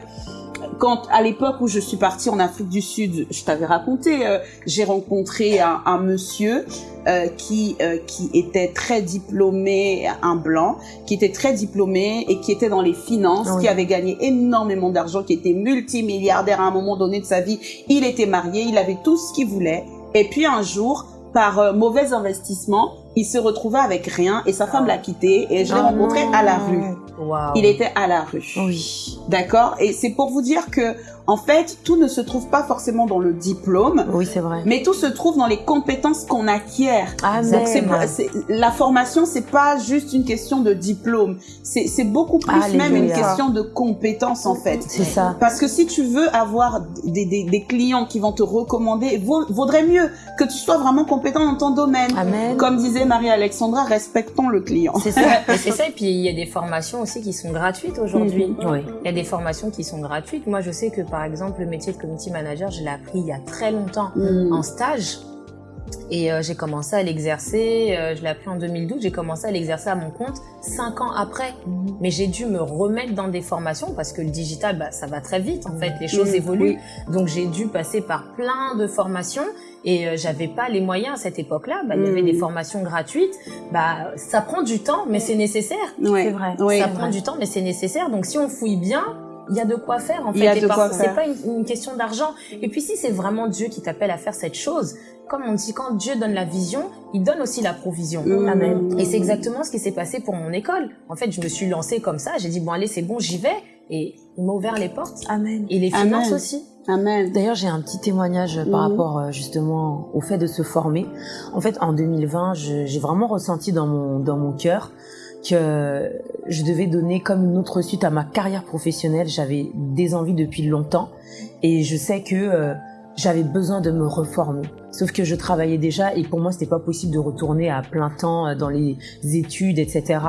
Speaker 2: quand à l'époque où je suis partie en Afrique du Sud, je t'avais raconté, euh, j'ai rencontré un, un monsieur euh, qui euh, qui était très diplômé, un blanc, qui était très diplômé et qui était dans les finances,
Speaker 3: Oui.
Speaker 2: qui avait gagné énormément d'argent, qui était multimilliardaire à un moment donné de sa vie. Il était marié, il avait tout ce qu'il voulait. Et puis un jour, par euh, mauvais investissement, il se retrouvait avec rien et sa femme l'a quitté et je l'ai
Speaker 3: Ah
Speaker 2: rencontré à la rue.
Speaker 6: Waouh.
Speaker 2: Il était à la rue.
Speaker 3: Oui.
Speaker 2: D'accord Et c'est pour vous dire que, en fait, tout ne se trouve pas forcément dans le diplôme,
Speaker 3: Oui, c'est vrai.
Speaker 2: mais tout se trouve dans les compétences qu'on acquiert.
Speaker 3: Amen.
Speaker 2: Donc, c'est la formation, c'est pas juste une question de diplôme. C'est c'est beaucoup plus même une question de compétences, en fait.
Speaker 3: C'est ça.
Speaker 2: Parce que si tu veux avoir des, des, des clients qui vont te recommander, vaut- vaudrait mieux que tu sois vraiment compétent dans ton domaine.
Speaker 3: Amen.
Speaker 2: Comme disait Marie-Alexandra, respectons le client.
Speaker 3: C'est ça. (laughs)
Speaker 6: Et c'est ça, et puis il y a des formations aussi qui sont gratuites aujourd'hui.
Speaker 2: Mhm.
Speaker 3: Oui.
Speaker 6: Il y a des formations qui sont gratuites. Moi, je sais que par exemple, le métier de community manager, je l'ai appris il y a très longtemps
Speaker 2: Mm.
Speaker 6: en stage. Et euh, j'ai commencé à l'exercer, euh, je l'ai appris en 2012, j'ai commencé à l'exercer à mon compte cinq ans après. Mais j'ai dû me remettre dans des formations parce que le digital, bah, ça va très vite en fait, les choses
Speaker 2: Mm,
Speaker 6: évoluent. Donc j'ai dû passer par plein de formations et euh, j'avais pas les moyens à cette époque-là. Bah, Il y avait
Speaker 2: Mm.
Speaker 6: des formations gratuites. Bah, ça prend du temps, mais c'est nécessaire.
Speaker 2: Ouais.
Speaker 3: C'est vrai.
Speaker 2: Oui.
Speaker 6: ça prend du temps, mais c'est nécessaire. Donc si on fouille bien, il y a de quoi faire en
Speaker 2: Il
Speaker 6: fait.
Speaker 2: y a
Speaker 6: Et
Speaker 2: de quoi
Speaker 6: parfois,
Speaker 2: faire.
Speaker 6: C'est pas une, une question d'argent. Et puis si c'est vraiment Dieu qui t'appelle à faire cette chose, comme on dit, quand Dieu donne la vision, il donne aussi la provision.
Speaker 2: Mm.
Speaker 6: Amen. Et c'est exactement ce qui s'est passé pour mon école. En fait, je me suis lancée comme ça. J'ai dit bon allez, c'est bon, j'y vais. Et il m'a ouvert les portes.
Speaker 3: Amen.
Speaker 6: Et les finances
Speaker 2: Amen.
Speaker 6: aussi.
Speaker 2: Amen.
Speaker 3: D'ailleurs, j'ai un petit témoignage par
Speaker 2: Mhm.
Speaker 3: rapport euh, justement au fait de se former. En fait, en 2020, je- j'ai vraiment ressenti dans mon dans mon cœur je devais donner comme une autre suite à ma carrière professionnelle. J'avais des envies depuis longtemps et je sais que euh, j'avais besoin de me reformer. Sauf que je travaillais déjà et pour moi c'était pas possible de retourner à plein temps euh, dans les études, etc.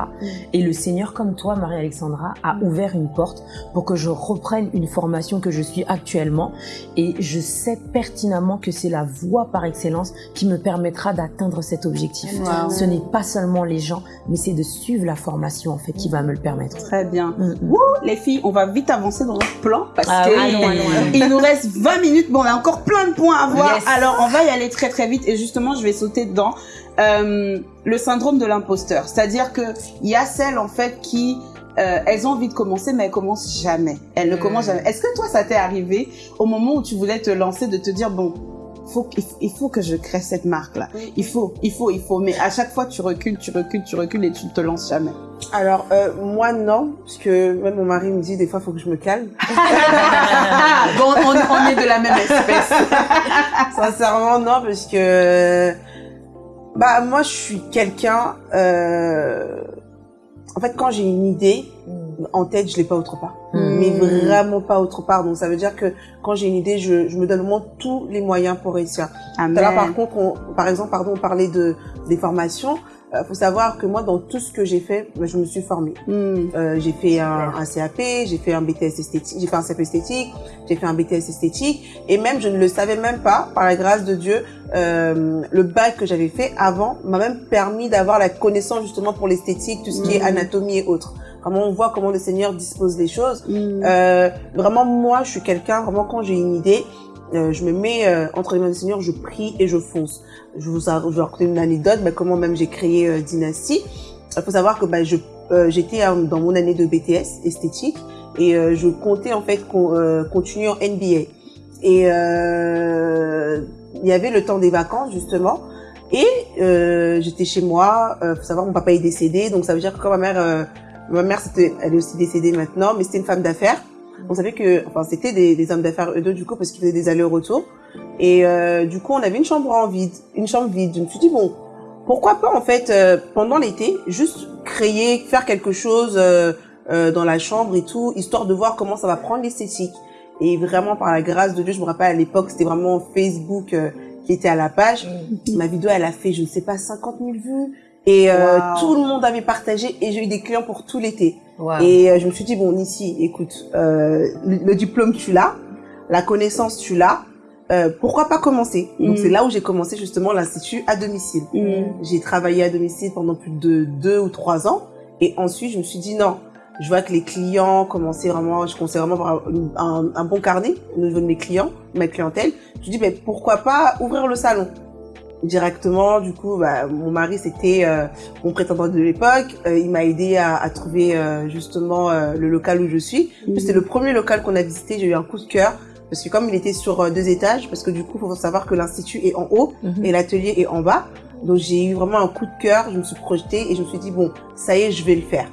Speaker 3: Et le Seigneur, comme toi, Marie-Alexandra, a ouvert une porte pour que je reprenne une formation que je suis actuellement. Et je sais pertinemment que c'est la voie par excellence qui me permettra d'atteindre cet objectif.
Speaker 2: Wow.
Speaker 3: Ce n'est pas seulement les gens, mais c'est de suivre la formation en fait qui va me le permettre.
Speaker 2: Très bien.
Speaker 3: Mm, mm.
Speaker 2: Wouh, les filles, on va vite avancer dans notre plan parce
Speaker 3: Ah
Speaker 2: que
Speaker 3: oui,
Speaker 2: nous reste 20 minutes. Bon, on a encore plein de points à voir.
Speaker 3: Yes.
Speaker 2: Alors, on va y aller très très vite et justement, je vais sauter dedans. Euh, le syndrome de l'imposteur, c'est-à-dire que il y a celles en fait qui euh, elles ont envie de commencer mais elles commencent jamais. Elles ne
Speaker 6: Mm.
Speaker 2: commencent jamais. Est-ce que toi, ça t'est arrivé au moment où tu voulais te lancer de te dire bon, faut il faut que je crée cette marque là. Il faut, il faut, il faut. Mais à chaque fois, tu recules, tu recules, tu recules et tu ne te lances jamais.
Speaker 5: Alors, euh, moi, non, parce que même mon mari me dit des fois, faut que je me calme. (laughs)
Speaker 2: Bon, on, on est de la même espèce. (laughs)
Speaker 5: Sincèrement, non, parce que bah moi, je suis quelqu'un. euh, En fait, quand j'ai une idée en tête, je l'ai pas autre part,
Speaker 3: Mm.
Speaker 5: mais vraiment pas autre part. Donc ça veut dire que quand j'ai une idée, je, je me donne vraiment tous les moyens pour réussir.
Speaker 2: Amen.
Speaker 5: Tout à l'heure, par contre, on, par exemple, pardon, on parlait de des formations. Euh, faut savoir que moi, dans tout ce que j'ai fait, bah, je me suis formée.
Speaker 2: Hmm.
Speaker 5: Euh, j'ai fait un, un CAP, j'ai fait un BTS esthétique, j'ai fait un CAP esthétique, j'ai fait un BTS esthétique, et même je ne le savais même pas, par la grâce de Dieu, euh, le bac que j'avais fait avant m'a même permis d'avoir la connaissance justement pour l'esthétique, tout ce qui est
Speaker 2: Mhm.
Speaker 5: anatomie et autres. Vraiment, on voit comment le Seigneur dispose les choses.
Speaker 2: Hmm.
Speaker 5: Euh, vraiment, moi, je suis quelqu'un, vraiment, quand j'ai une idée, euh, je me mets euh, entre les mains du Seigneur, je prie et je fonce. Je vous, je vais raconter une anecdote, bah, comment même j'ai créé euh, Dynasty. Il faut savoir que bah, je euh, j'étais euh, dans mon année de BTS esthétique et euh, je comptais en fait con- euh, continuer en NBA. Et euh, il y avait le temps des vacances justement. Et euh, j'étais chez moi. Euh, faut savoir mon papa est décédé, donc ça veut dire que quand ma mère, euh, ma mère c'était, elle est aussi décédée maintenant, mais c'était une femme d'affaires. On savait que, enfin c'était des, des hommes d'affaires eux deux du coup parce qu'ils faisaient des allers-retours. Et euh, du coup on avait une chambre en vide, une chambre vide. Je me suis dit bon, pourquoi pas en fait euh, pendant l'été juste créer, faire quelque chose euh, euh, dans la chambre et tout, histoire de voir comment ça va prendre l'esthétique. Et vraiment par la grâce de Dieu, je me rappelle à l'époque c'était vraiment Facebook euh, qui était à la page. Ma vidéo elle a fait je ne sais pas 50 000 vues et euh,
Speaker 2: Wow.
Speaker 5: tout le monde avait partagé et j'ai eu des clients pour tout l'été.
Speaker 6: Wow.
Speaker 5: Et euh, je me suis dit, bon, ici, écoute, euh, le, le diplôme, tu l'as, la connaissance, tu l'as, euh, pourquoi pas commencer? Donc,
Speaker 2: Mm.
Speaker 5: c'est là où j'ai commencé justement l'Institut à domicile.
Speaker 2: Hmm.
Speaker 5: J'ai travaillé à domicile pendant plus de deux ou trois ans. Et ensuite, je me suis dit, non, je vois que les clients commençaient vraiment, je commençais vraiment avoir un, un bon carnet au niveau de mes clients, ma clientèle. Je me suis dit, mais pourquoi pas ouvrir le salon? Directement. Du coup, bah, mon mari, c'était euh, mon prétendant de l'époque. Euh, il m'a aidé à, à trouver euh, justement euh, le local où je suis.
Speaker 2: Mhm.
Speaker 5: C'était le premier local qu'on a visité. J'ai eu un coup de cœur parce que comme il était sur euh, deux étages, parce que du coup, il faut savoir que l'institut est en haut
Speaker 3: Mhm.
Speaker 5: et l'atelier est en bas. Donc j'ai eu vraiment un coup de cœur. Je me suis projetée et je me suis dit bon, ça y est, je vais le faire.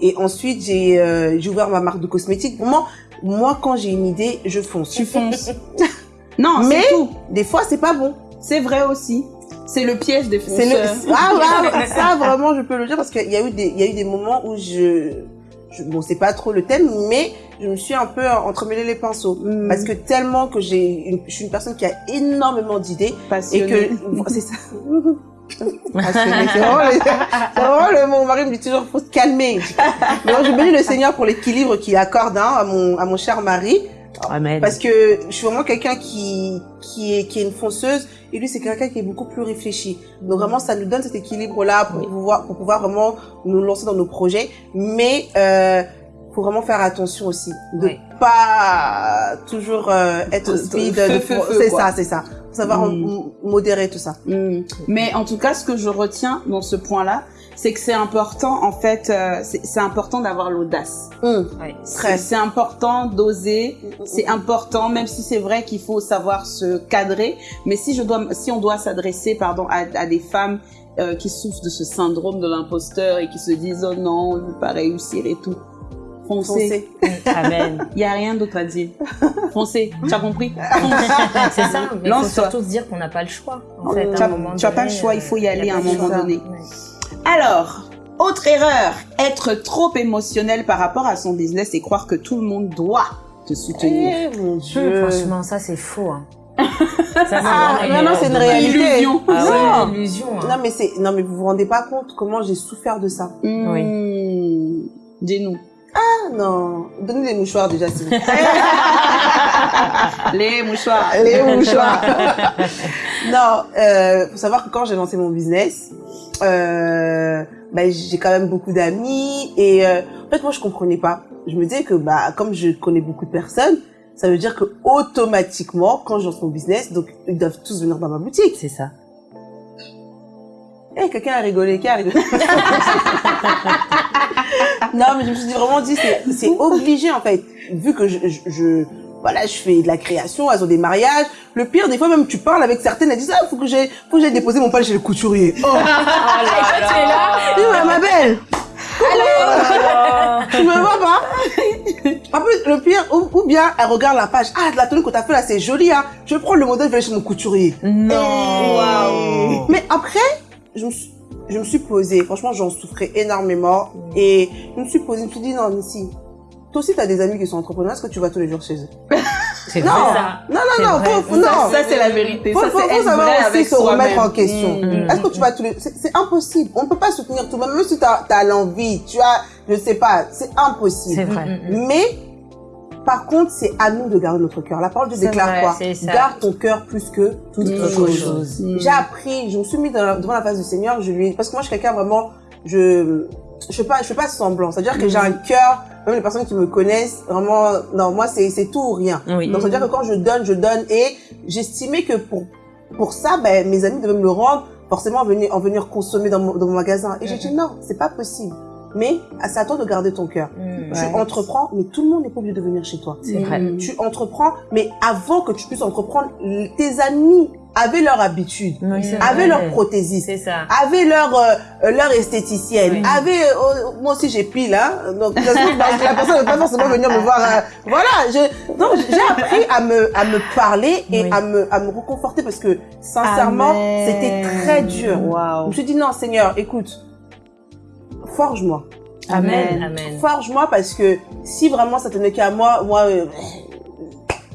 Speaker 5: Et ensuite, j'ai euh, ouvert ma marque de cosmétiques. Vraiment, moi, quand j'ai une idée, je fonce.
Speaker 2: Tu fonces. (laughs) non,
Speaker 5: Mais-
Speaker 2: tout.
Speaker 5: Des fois, c'est pas bon.
Speaker 2: C'est vrai aussi. C'est le piège des fonceurs.
Speaker 5: le, ah, ouais, ça (laughs) vraiment je peux le dire parce qu'il y a eu des, il y a eu des moments où je, je bon c'est pas trop le thème, mais je me suis un peu entremêlé les pinceaux
Speaker 2: Hmm.
Speaker 5: parce que tellement que j'ai, une- je suis une personne qui a énormément d'idées et que (laughs) c'est ça. (laughs) Passionnée, c'est vraiment, le, c'est vraiment le- mon mari me dit toujours faut se calmer. Mais moi, je bénis le Seigneur pour l'équilibre qu'il accorde hein, à mon à mon cher mari
Speaker 3: Amen.
Speaker 5: parce que je suis vraiment quelqu'un qui qui est qui est une fonceuse et lui c'est quelqu'un qui est beaucoup plus réfléchi. Donc vraiment ça nous donne cet équilibre là pour
Speaker 3: Oui.
Speaker 5: pouvoir pour pouvoir vraiment nous lancer dans nos projets, mais euh, faut vraiment faire attention aussi de
Speaker 6: Oui.
Speaker 5: pas toujours euh, être speed. c'est ça, c'est ça. Faut savoir
Speaker 2: Mm.
Speaker 5: modérer tout ça.
Speaker 2: Hmm. Mais en tout cas, ce que je retiens dans ce point-là, c'est que c'est important, en fait, euh, c'est c'est important d'avoir l'audace.
Speaker 5: Mm.
Speaker 6: Ouais.
Speaker 2: C'est important d'oser. C'est important, même si c'est vrai qu'il faut savoir se cadrer. Mais si je dois, si on doit s'adresser, pardon, à, à des femmes euh, qui souffrent de ce syndrome de l'imposteur et qui se disent oh non, on ne peut pas réussir et tout, foncez.
Speaker 5: Foncez. (laughs)
Speaker 3: Amen.
Speaker 2: Il y a rien d'autre à dire. Foncez. (laughs) Tu as compris?
Speaker 6: C'est ça, mais il faut surtout se dire qu'on n'a pas le choix. En fait,
Speaker 2: Tu
Speaker 6: à
Speaker 2: as-
Speaker 6: un moment
Speaker 2: tu as pas le choix, il faut y
Speaker 6: euh,
Speaker 2: aller
Speaker 6: y a
Speaker 2: à un moment donné.
Speaker 6: Ouais.
Speaker 2: Alors, Autre erreur, être trop émotionnel par rapport à son business et croire que tout le monde doit te soutenir.
Speaker 5: Eh, mon Dieu.
Speaker 6: Franchement, ça c'est faux. Hein. (laughs) Ça, c'est
Speaker 5: Ah,
Speaker 6: vraiment
Speaker 5: non, non, c'est une réalité.
Speaker 2: Illusion.
Speaker 6: Ah
Speaker 5: Non.
Speaker 6: une illusion. hein.
Speaker 5: Non, mais c'est, non, mais vous vous rendez pas compte comment j'ai souffert de ça.
Speaker 2: Hmm. Dis-nous.
Speaker 5: Ah non. Donne-nous les mouchoirs déjà, s'il vous plaît. (laughs)
Speaker 2: Les mouchoirs.
Speaker 5: Les mouchoirs. non, euh, faut savoir que quand j'ai lancé mon business, euh, bah, j'ai quand même beaucoup d'amis et euh, en fait moi je comprenais pas. Je me disais que bah comme je connais beaucoup de personnes, ça veut dire que automatiquement quand je lance mon business, donc ils doivent tous venir dans ma boutique.
Speaker 3: C'est ça.
Speaker 5: Eh, quelqu'un a rigolé, qui a rigolé? (laughs) Non, mais je me suis dit- vraiment dit, c'est, c'est obligé en fait. Vu que je, je, je- voilà, je fais de la création, elles ont des mariages. Le pire, des fois même, tu parles avec certaines, elles disent, ah, faut que j'ai, faut que j'aille déposer mon pal chez le couturier. Oh, (laughs)
Speaker 6: Et toi, tu es là.
Speaker 5: ouais, ma belle. Tu me vois pas En plus, le pire, ou, ou bien, elle regarde la page. Ah, de la tenue que t'as fait là, c'est joli, hein. Je prends le modèle, je vais aller chez mon couturier.
Speaker 3: Non.
Speaker 5: Waouh. Mais après, je me suis, je me suis posée. Franchement, j'en souffrais énormément. Et je me suis posée, je me suis dit, non, Missy, toi aussi, t'as des amis qui sont entrepreneurs. Est-ce que tu vas tous les jours chez eux (laughs)
Speaker 3: C'est
Speaker 5: Non.
Speaker 6: ça.
Speaker 5: Non, non, non,
Speaker 3: vrai.
Speaker 5: faut, non.
Speaker 2: Ça, c'est la vérité.
Speaker 5: Faut,
Speaker 2: ça,
Speaker 5: faut, faut savoir aussi se remettre en question.
Speaker 2: Mm.
Speaker 5: Est-ce que tu vas tous les... C'est c'est impossible. On ne peut pas soutenir tout le monde. Même si tu as, l'envie, tu as... Je sais pas. C'est impossible.
Speaker 3: C'est vrai.
Speaker 5: Mais, par contre, c'est à nous de garder notre cœur. La parole de déclare
Speaker 6: vrai,
Speaker 5: quoi. Garde ton cœur plus que toute autre
Speaker 2: chose.
Speaker 5: J'ai appris, je me suis mis devant la face du Seigneur, je lui, parce que moi, je suis quelqu'un vraiment, je, je fais pas, je fais pas semblant. C'est-à-dire que j'ai un cœur, même les personnes qui me connaissent, vraiment, non, moi, c'est, c'est tout ou rien.
Speaker 3: Oui.
Speaker 5: Donc, c'est-à-dire que quand je donne, je donne, et j'estimais que pour, pour ça, ben, mes amis devaient me le rendre, forcément, en venir, en venir consommer dans mon, dans mon magasin. Et j'ai dit, non, c'est pas possible. Mais, c'est à toi de garder ton cœur.
Speaker 6: Mm.
Speaker 5: Tu
Speaker 2: Ouais.
Speaker 5: entreprends, mais tout le monde n'est pas obligé de venir chez toi.
Speaker 3: C'est vrai.
Speaker 5: Tu entreprends, mais avant que tu puisses entreprendre, tes amis avaient leur habitude,
Speaker 3: Oui,
Speaker 5: avaient
Speaker 3: vrai.
Speaker 5: leur prothésiste, avaient leur euh, leur esthéticienne,
Speaker 6: Oui.
Speaker 5: avaient euh, moi aussi j'ai pile hein. Donc la personne ne veut pas forcément venir me voir euh, voilà, je donc j'ai appris à me à me parler et
Speaker 3: Oui.
Speaker 5: à me à me reconforter parce que sincèrement, c'était très dur. Je
Speaker 2: Waouh.
Speaker 5: me suis dit non, Seigneur, écoute. Forge-moi.
Speaker 3: Amen.
Speaker 6: Amen.
Speaker 5: Forge-moi parce que si vraiment ça tenait qu'à moi, moi, euh,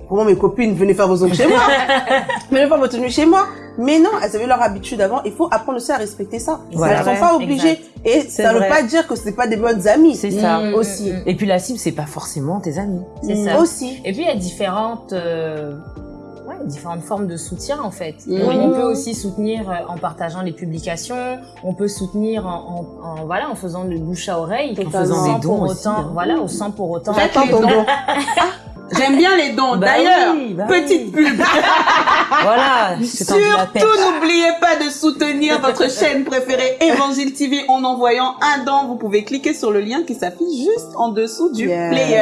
Speaker 5: comment mes copines venaient faire vos ongles chez moi (laughs) Venaient faire vos tenues chez moi Mais non, elles avaient leur habitude avant. Il faut apprendre aussi à respecter ça.
Speaker 3: Voilà.
Speaker 5: Elles sont pas obligées. Et ça ne veut pas dire que c'est pas des bonnes amies.
Speaker 3: C'est ça.
Speaker 6: Mm,
Speaker 5: aussi.
Speaker 6: mm, mm.
Speaker 3: Et puis la cible, c'est pas forcément tes amis.
Speaker 6: C'est
Speaker 5: Mm,
Speaker 6: ça.
Speaker 5: Aussi.
Speaker 6: Et puis il y a différentes, euh, différentes formes de soutien en fait.
Speaker 2: Mhm.
Speaker 6: On, on peut aussi soutenir euh, en partageant les publications. On peut soutenir en, en, en- voilà en faisant le bouche à oreille,
Speaker 5: En
Speaker 3: faisant des dons
Speaker 6: pour
Speaker 3: aussi,
Speaker 6: autant,
Speaker 3: hein.
Speaker 6: voilà, sans pour autant.
Speaker 5: J'attends ton don. (laughs)
Speaker 2: J'aime bien les dons.
Speaker 3: Bah
Speaker 2: D'ailleurs,
Speaker 3: oui, bah
Speaker 2: petite pub. (laughs)
Speaker 3: Voilà.
Speaker 2: Surtout, n'oubliez pas de soutenir votre chaîne préférée Évangile TV en envoyant un don. Vous pouvez cliquer sur le lien qui s'affiche juste en dessous du
Speaker 5: Yeah.
Speaker 2: player.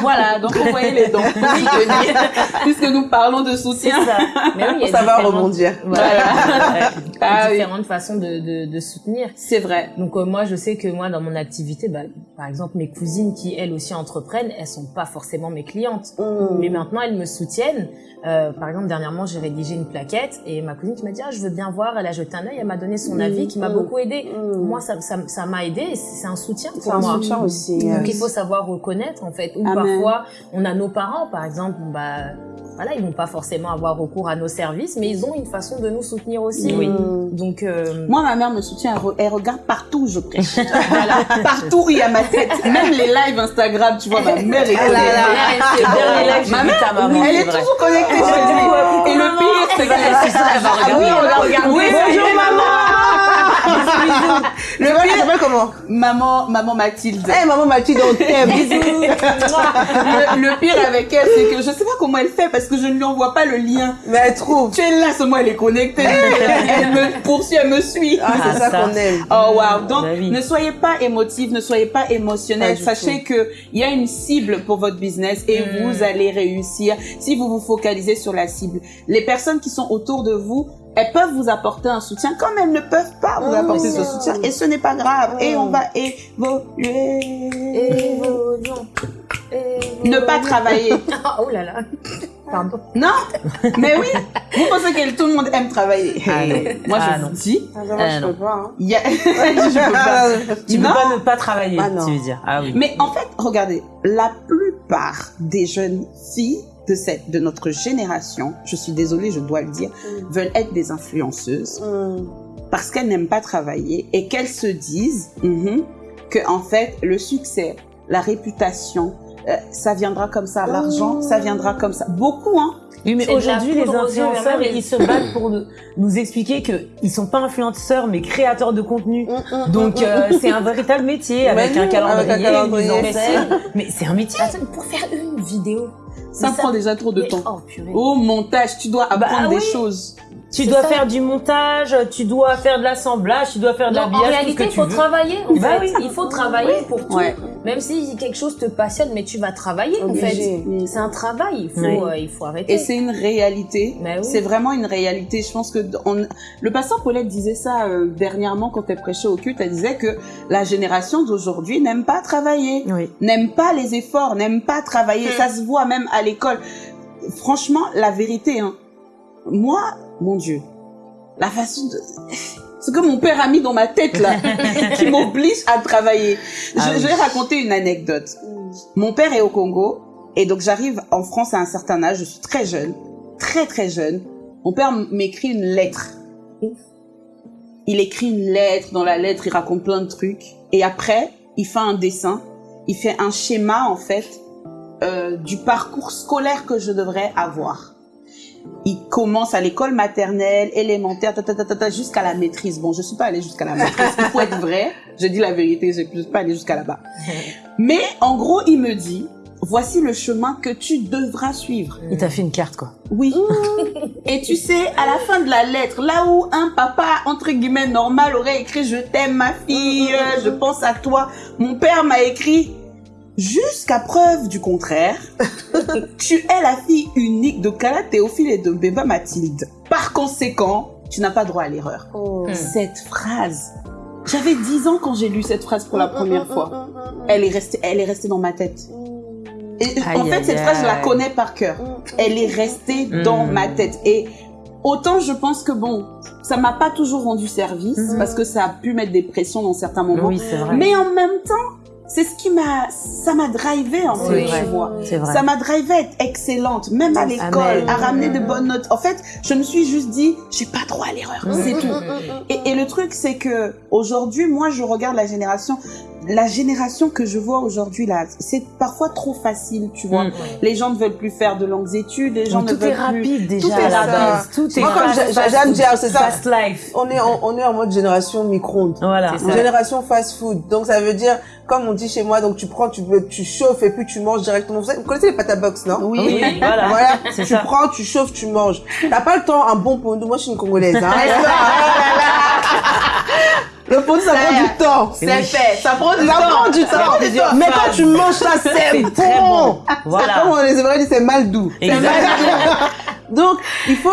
Speaker 2: Voilà, donc envoyez les dons. (laughs) Puisque nous parlons de soutien.
Speaker 6: ça. Mais oui,
Speaker 5: va rebondir.
Speaker 6: Voilà.
Speaker 2: Ah
Speaker 6: différentes façons de, de, de soutenir.
Speaker 2: C'est vrai.
Speaker 6: Donc euh, moi je sais que moi dans mon activité, bah, par exemple mes cousines qui elles aussi entreprennent, elles sont pas forcément mes clientes,
Speaker 5: Mm.
Speaker 6: mais maintenant elles me soutiennent. Euh, par exemple dernièrement j'ai rédigé une plaquette et ma cousine qui m'a dit ah je veux bien voir, elle a jeté un œil, elle m'a donné son
Speaker 5: Mm,
Speaker 6: avis qui m'a
Speaker 5: mm,
Speaker 6: beaucoup aidé. Moi ça ça ça m'a aidé, et c'est c'est un soutien
Speaker 5: C'est
Speaker 6: pour
Speaker 5: un
Speaker 6: moi.
Speaker 5: soutien aussi.
Speaker 6: Donc
Speaker 5: euh,
Speaker 6: il faut savoir reconnaître en fait. Ou parfois on a nos parents par exemple, bah voilà ils vont pas forcément avoir recours à nos services, mais ils ont une façon de nous soutenir aussi.
Speaker 3: Oui.
Speaker 6: Donc euh,
Speaker 2: Moi, ma mère me soutient, elle, re- elle regarde partout où je prêche. (laughs) voilà, partout où il y a ma tête. Même les lives Instagram, tu vois, ma mère est
Speaker 5: là là.
Speaker 2: connectée.
Speaker 3: Le dernier live, j'ai
Speaker 2: Ma
Speaker 3: vu
Speaker 2: mère,
Speaker 3: ta maman,
Speaker 2: elle
Speaker 3: c'est
Speaker 2: est toujours connectée. Et le pire, c'est qu'elle
Speaker 3: ça, elle va
Speaker 2: Ah oui,
Speaker 3: regarder.
Speaker 2: on l'a regardé.
Speaker 5: Oui, bonjour maman
Speaker 2: Le
Speaker 5: Tu
Speaker 2: pire,
Speaker 5: s'appelle comment
Speaker 2: maman, maman Mathilde.
Speaker 5: Eh maman Mathilde, on t'aime. (laughs) Bisous.
Speaker 2: Le, le pire avec elle, c'est que je sais pas comment elle fait parce que je ne lui envoie pas le lien.
Speaker 5: Mais elle trouve.
Speaker 2: Tu es là, seulement elle est connectée. Elle me poursuit, elle me suit.
Speaker 5: Ah, c'est
Speaker 3: Ah,
Speaker 5: ça,
Speaker 3: ça.
Speaker 5: qu'on aime.
Speaker 2: Oh wow. Donc
Speaker 3: Bah
Speaker 2: ne soyez pas émotif, ne soyez pas émotionnel.
Speaker 5: Pas
Speaker 2: Sachez que il y a une cible pour votre business et
Speaker 6: Mm.
Speaker 2: vous allez réussir si vous vous focalisez sur la cible. Les personnes qui sont autour de vous, elles peuvent vous apporter un soutien comme elles ne peuvent pas vous
Speaker 5: Mm.
Speaker 2: apporter ce soutien et ce n'est pas grave et
Speaker 5: Mm.
Speaker 2: on va évoluer.
Speaker 6: évoluons,
Speaker 2: Ne pas travailler. (laughs)
Speaker 6: Ah, oh là là. Pardon.
Speaker 2: Non, mais oui. Vous pensez que tout le monde aime travailler
Speaker 3: Ah non. (laughs)
Speaker 2: Moi,
Speaker 3: Ah
Speaker 2: je
Speaker 3: non.
Speaker 2: vous dis,
Speaker 5: Ah, moi,
Speaker 3: Euh,
Speaker 5: je
Speaker 3: non.
Speaker 5: peux pas. Hein. (laughs)
Speaker 2: je peux pas.
Speaker 3: Tu peux pas ne pas travailler,
Speaker 5: Ah non.
Speaker 3: tu veux dire. Ah oui.
Speaker 2: Mais en fait, regardez, la plupart des jeunes filles de cette, de notre génération, je suis désolée, je dois le dire,
Speaker 5: Mm.
Speaker 2: veulent être des influenceuses
Speaker 5: Mm.
Speaker 2: parce qu'elles n'aiment pas travailler et qu'elles se disent mhm, que en fait le succès, la réputation, euh, ça viendra comme ça, l'argent, ça viendra comme ça. Beaucoup, hein.
Speaker 3: Oui, mais aujourd'hui, les influenceurs, ils se battent pour nous, nous expliquer que ils sont pas influenceurs, mais créateurs de contenu.
Speaker 5: Mm, mm,
Speaker 3: Donc,
Speaker 5: mm,
Speaker 3: euh, c'est un véritable métier avec
Speaker 5: Mais
Speaker 3: un calendrier,
Speaker 5: avec un calendrier.
Speaker 6: Mais
Speaker 3: c'est un métier.
Speaker 6: Attends, pour faire une vidéo.
Speaker 2: Ça prend déjà trop de
Speaker 6: mais-
Speaker 2: temps.
Speaker 6: Oh, purée.
Speaker 2: Au montage, tu dois apprendre des
Speaker 3: oui.
Speaker 2: choses.
Speaker 3: Tu dois
Speaker 6: ça.
Speaker 3: faire du montage, tu dois faire de l'assemblage, tu dois faire de
Speaker 6: Non, en réalité,
Speaker 3: que
Speaker 6: il
Speaker 3: tu
Speaker 6: faut
Speaker 3: veux.
Speaker 6: travailler. En
Speaker 3: Bah
Speaker 6: fait.
Speaker 3: oui.
Speaker 6: Il faut travailler pour tout.
Speaker 2: Ouais.
Speaker 6: Même si quelque chose te passionne, mais tu vas travailler, en fait.
Speaker 5: Obligé.
Speaker 6: C'est un travail. Il faut,
Speaker 3: Oui.
Speaker 6: euh, il faut arrêter.
Speaker 2: Et c'est une réalité.
Speaker 6: Oui.
Speaker 2: C'est vraiment une réalité. Je pense que on... le pasteur Paulette disait ça euh, dernièrement quand elle prêchait au culte. Elle disait que la génération d'aujourd'hui n'aime pas travailler,
Speaker 3: Oui.
Speaker 2: n'aime pas les efforts, n'aime pas travailler. Ça se voit même à l'école. Franchement, la vérité, hein. Moi, mon Dieu, la façon de (laughs) ce que mon père a mis dans ma tête là, (laughs) qui m'oblige à travailler. Je,
Speaker 3: Ah oui.
Speaker 2: je vais raconter une anecdote. Mon père est au Congo et donc j'arrive en France à un certain âge, je suis très jeune, très très jeune. Mon père m'écrit une lettre. Il écrit une lettre, dans la lettre il raconte plein de trucs et après il fait un dessin, il fait un schéma en fait euh, du parcours scolaire que je devrais avoir. Il commence à l'école maternelle, élémentaire, ta, ta, ta, ta, ta, jusqu'à la maîtrise. Bon, je suis pas allée jusqu'à la maîtrise. Il faut être vrai. Je dis la vérité, je suis pas allée jusqu'à là-bas. Mais en gros, il me dit, voici le chemin que tu devras suivre.
Speaker 3: Il t'a fait une carte, quoi.
Speaker 2: Oui. Et tu sais, à la fin de la lettre, là où un papa, entre guillemets, normal aurait écrit je t'aime ma fille, je pense à toi, mon père m'a écrit jusqu'à preuve du contraire, (laughs) tu es la fille unique de Kala Théophile et de Beba Mathilde. Par conséquent, tu n'as pas droit à l'erreur.
Speaker 5: Oh.
Speaker 2: Cette phrase, j'avais 10 ans quand j'ai lu cette phrase pour la première fois. Elle est restée, elle est restée dans ma tête. Et en
Speaker 3: Aïe,
Speaker 2: fait,
Speaker 3: aïe,
Speaker 2: cette phrase, je la connais par cœur elle est restée dans
Speaker 3: Mm.
Speaker 2: ma tête. Et autant je pense que bon, ça m'a pas toujours rendu service parce que ça a pu mettre des pressions dans certains moments.
Speaker 3: Oui, c'est vrai.
Speaker 2: Mais en même temps, c'est ce qui m'a, ça m'a drivé en fait, tu vois.
Speaker 3: Vrai.
Speaker 2: Ça m'a drivé à être excellente, même à l'école, à ramener de bonnes notes. En fait, je me suis juste dit, j'ai pas droit à l'erreur, c'est tout. Et, et le truc, c'est que aujourd'hui, moi, je regarde la génération, la génération que je vois aujourd'hui là, c'est parfois trop facile, tu vois.
Speaker 3: Mm.
Speaker 2: Les gens ne veulent plus faire de longues études, les gens
Speaker 3: tout
Speaker 2: ne veulent
Speaker 3: est
Speaker 2: plus.
Speaker 3: rapide déjà
Speaker 2: Tout est
Speaker 3: à la
Speaker 2: rapide.
Speaker 3: base. Tout est
Speaker 5: Moi, comme dire, c'est ça.
Speaker 3: Fast life.
Speaker 5: On est en, on est en mode génération micro-ondes.
Speaker 3: Voilà.
Speaker 5: Génération fast food. Donc ça veut dire, comme on dit chez moi, donc tu prends, tu, veux- tu chauffes et puis tu manges directement. Vous connaissez les pâtes à box, non?
Speaker 2: Oui.
Speaker 3: Oui, voilà.
Speaker 5: Voilà, tu
Speaker 3: ça.
Speaker 5: prends, tu chauffes, tu manges. T'as pas le temps, un bon pondo. Moi, je suis une Congolaise. Hein. (laughs) le pondo, ça prend du temps.
Speaker 2: C'est fait, ça prend du
Speaker 5: Ça
Speaker 2: temps.
Speaker 5: prend du
Speaker 3: Ça prend
Speaker 5: temps. Mais quand tu manges ça, c'est
Speaker 3: C'est
Speaker 5: bon.
Speaker 3: très bon. Voilà.
Speaker 5: C'est comme les Hébreux disent, c'est mal doux.
Speaker 3: Exactement.
Speaker 5: Donc, il faut.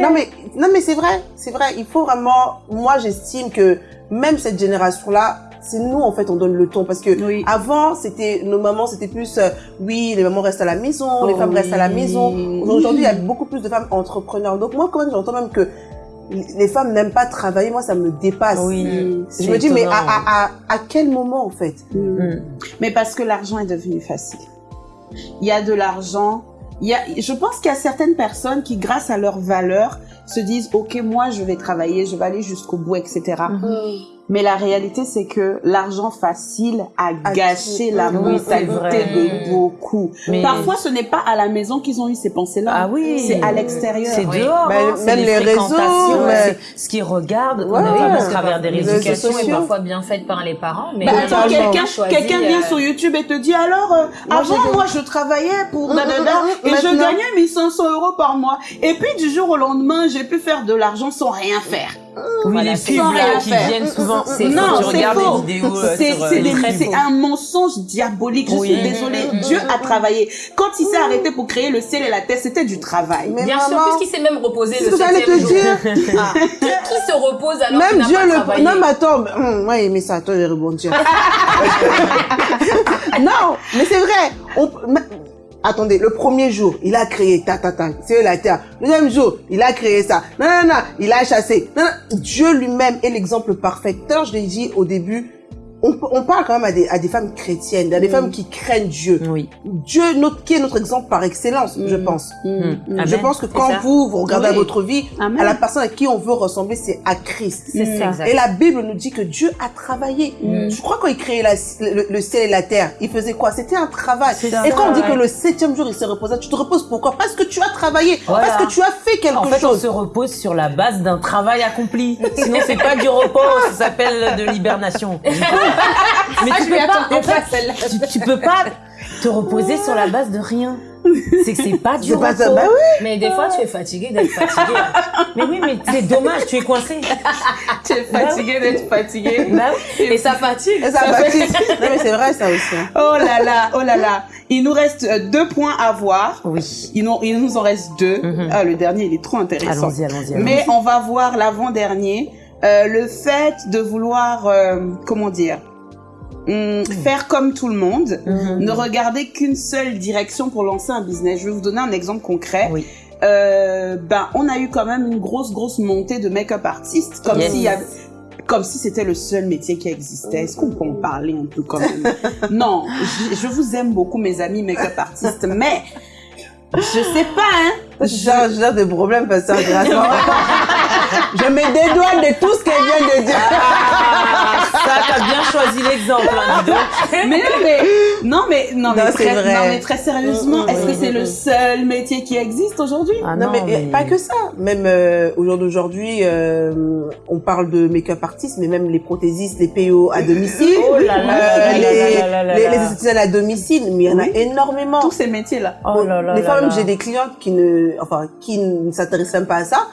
Speaker 5: Non mais, non mais c'est vrai, c'est vrai. Il faut vraiment. Moi, j'estime que même cette génération-là, c'est nous en fait, on donne le ton parce que
Speaker 2: Oui.
Speaker 5: avant, c'était nos mamans, c'était plus, euh, oui, les mamans restent à la maison, les
Speaker 2: Oh
Speaker 5: femmes restent à la maison. Aujourd'hui, il y a beaucoup plus de femmes entrepreneurs. Donc moi, quand même, j'entends même que les femmes n'aiment pas travailler. Moi, ça me dépasse.
Speaker 3: Oui.
Speaker 5: Je
Speaker 3: c'est
Speaker 5: me dis, mais à, à, à, à quel moment en fait
Speaker 3: Mm.
Speaker 2: Mais parce que l'argent est devenu facile. Il y a de l'argent. Il y a, je pense qu'il y a certaines personnes qui, grâce à leur valeur, se disent, OK, moi, je vais travailler, je vais aller jusqu'au bout, etc. Mais la réalité, c'est que l'argent facile a
Speaker 5: A
Speaker 2: gâché la mentalité de beaucoup.
Speaker 3: Mais-
Speaker 2: Parfois, ce n'est pas à la maison qu'ils ont eu ces pensées-là.
Speaker 3: Ah oui.
Speaker 2: C'est à l'extérieur.
Speaker 3: C'est
Speaker 6: Oui.
Speaker 3: dehors,
Speaker 5: Ben,
Speaker 3: hein, c'est
Speaker 5: même les réseaux, mais-
Speaker 3: ce qu'ils regardent
Speaker 5: Ouais,
Speaker 3: on a
Speaker 5: ouais.
Speaker 3: travers des
Speaker 6: est
Speaker 5: sociaux.
Speaker 6: parfois bien faite par les parents, mais
Speaker 2: Bah, attends, quelqu'un quelqu'un vient
Speaker 6: euh,
Speaker 2: sur YouTube et te dit alors euh,
Speaker 5: Moi,
Speaker 2: avant moi je travaillais pour
Speaker 5: Mm,
Speaker 2: dadada,
Speaker 5: mm, mm,
Speaker 2: et je gagnais 1500 euros par mois et puis du jour au lendemain j'ai pu faire de l'argent sans rien faire.
Speaker 3: Oui,
Speaker 6: Voilà,
Speaker 3: les pubs
Speaker 2: sans
Speaker 3: là,
Speaker 2: rien
Speaker 3: qui
Speaker 2: faire.
Speaker 3: viennent souvent.
Speaker 6: C'est
Speaker 3: quand
Speaker 2: Non, c'est faux.
Speaker 3: euh,
Speaker 2: C'est un mensonge diabolique. Je
Speaker 3: Oui.
Speaker 2: suis désolée. Dieu a travaillé. Quand il s'est arrêté pour créer le ciel et la terre, c'était du travail.
Speaker 5: Mais
Speaker 6: Bien sûr, puisqu'il s'est même reposé le septième
Speaker 5: te
Speaker 6: jour.
Speaker 5: dire.
Speaker 6: Ah, qui, se repose alors
Speaker 5: Même Dieu
Speaker 6: pas
Speaker 5: le.
Speaker 6: travaillé
Speaker 5: Non, mais attends, mais, hum, moi, mais ça, toi, je vais rebondir. non, mais c'est vrai. On... attendez, le premier jour, il a créé ta ta ta, c'est la terre. Le deuxième jour, il a créé ça. Non, non, non, il a chassé. Non, non. Dieu lui-même est l'exemple parfait. Tout à l'heure, je l'ai dit au début, on, on parle quand même à des, à des femmes chrétiennes, à des femmes qui craignent Dieu.
Speaker 3: Oui.
Speaker 5: Dieu, notre, qui est notre exemple par excellence, je pense.
Speaker 2: Mm,
Speaker 3: Mm.
Speaker 2: mm.
Speaker 5: Je pense que quand
Speaker 6: ça.
Speaker 5: vous, vous regardez à votre vie,
Speaker 2: Amen.
Speaker 5: à la personne à qui on veut ressembler, c'est à Christ.
Speaker 3: Ça.
Speaker 5: Et la Bible nous dit que Dieu a travaillé.
Speaker 6: Mm.
Speaker 5: Je crois quand il créait la- le, le ciel et la terre, il faisait quoi? C'était un travail.
Speaker 3: C'est ça,
Speaker 5: Et quand on dit
Speaker 3: ouais.
Speaker 5: que le septième jour, il se reposait, tu te reposes pourquoi? Parce que tu as travaillé,
Speaker 3: Voilà.
Speaker 5: parce que tu as fait quelque
Speaker 3: En fait, on
Speaker 5: chose.
Speaker 3: se repose sur la base d'un travail accompli. Sinon, c'est pas du repos, ça s'appelle de l'hibernation. (laughs) Mais tu peux pas, en fait, tu, tu peux pas te reposer sur la base de rien. C'est que c'est pas (laughs) du repos.
Speaker 5: pas ça. Bah oui.
Speaker 6: Mais des fois, tu es fatigué d'être fatigué.
Speaker 3: Mais oui, mais c'est dommage, tu es coincé. (laughs)
Speaker 2: Tu es fatigué d'être fatigué.
Speaker 3: Bah oui.
Speaker 6: Et ça fatigue.
Speaker 5: Et ça fatigue. Non mais c'est vrai ça aussi. hein.
Speaker 2: Oh là là, oh là là. Il nous reste euh, deux points à voir.
Speaker 3: Oui.
Speaker 2: Il nous, il nous en reste deux.
Speaker 3: Mhm.
Speaker 2: Ah, le dernier, il est trop intéressant.
Speaker 3: Allons-y, allons-y. allons-y.
Speaker 2: Mais on va voir l'avant-dernier. Euh, le fait de vouloir, euh, comment dire, hum, faire comme tout le monde,
Speaker 3: Mhm.
Speaker 2: ne regarder qu'une seule direction pour lancer un business. Je vais vous donner un exemple concret.
Speaker 3: Oui.
Speaker 2: Euh, ben, on a eu quand même une grosse, grosse montée de make-up artistes, comme
Speaker 3: Yes.
Speaker 2: s'il y avait comme si c'était le seul métier qui existait. Est-ce qu'on peut en parler un peu quand même? (laughs) Non, je, je vous aime beaucoup, mes amis make-up artistes, mais je sais pas, hein.
Speaker 5: Gère des problèmes parce que (laughs) Je me dédouane de tout ce qu'elle vient de dire.
Speaker 3: Ah, ça, t'as bien choisi l'exemple, hein.
Speaker 2: Mais non, mais non, mais non, mais
Speaker 5: Non,
Speaker 2: très,
Speaker 5: c'est vrai.
Speaker 2: non, mais très sérieusement,
Speaker 5: Mm, mm,
Speaker 2: est-ce que
Speaker 5: mm,
Speaker 2: c'est le seul métier qui existe aujourd'hui?
Speaker 3: Ah
Speaker 5: non, mais, pas que ça. Même euh, au jour d'aujourd'hui, euh, on parle de make-up artistes, mais même les prothésistes, les PO à domicile,
Speaker 3: Oh là là
Speaker 5: euh, les, les, à domicile, mais il y en a énormément.
Speaker 2: Tous ces métiers-là.
Speaker 3: Oh là là
Speaker 5: des fois même j'ai des clientes qui ne, enfin, qui ne s'intéressent même pas à ça.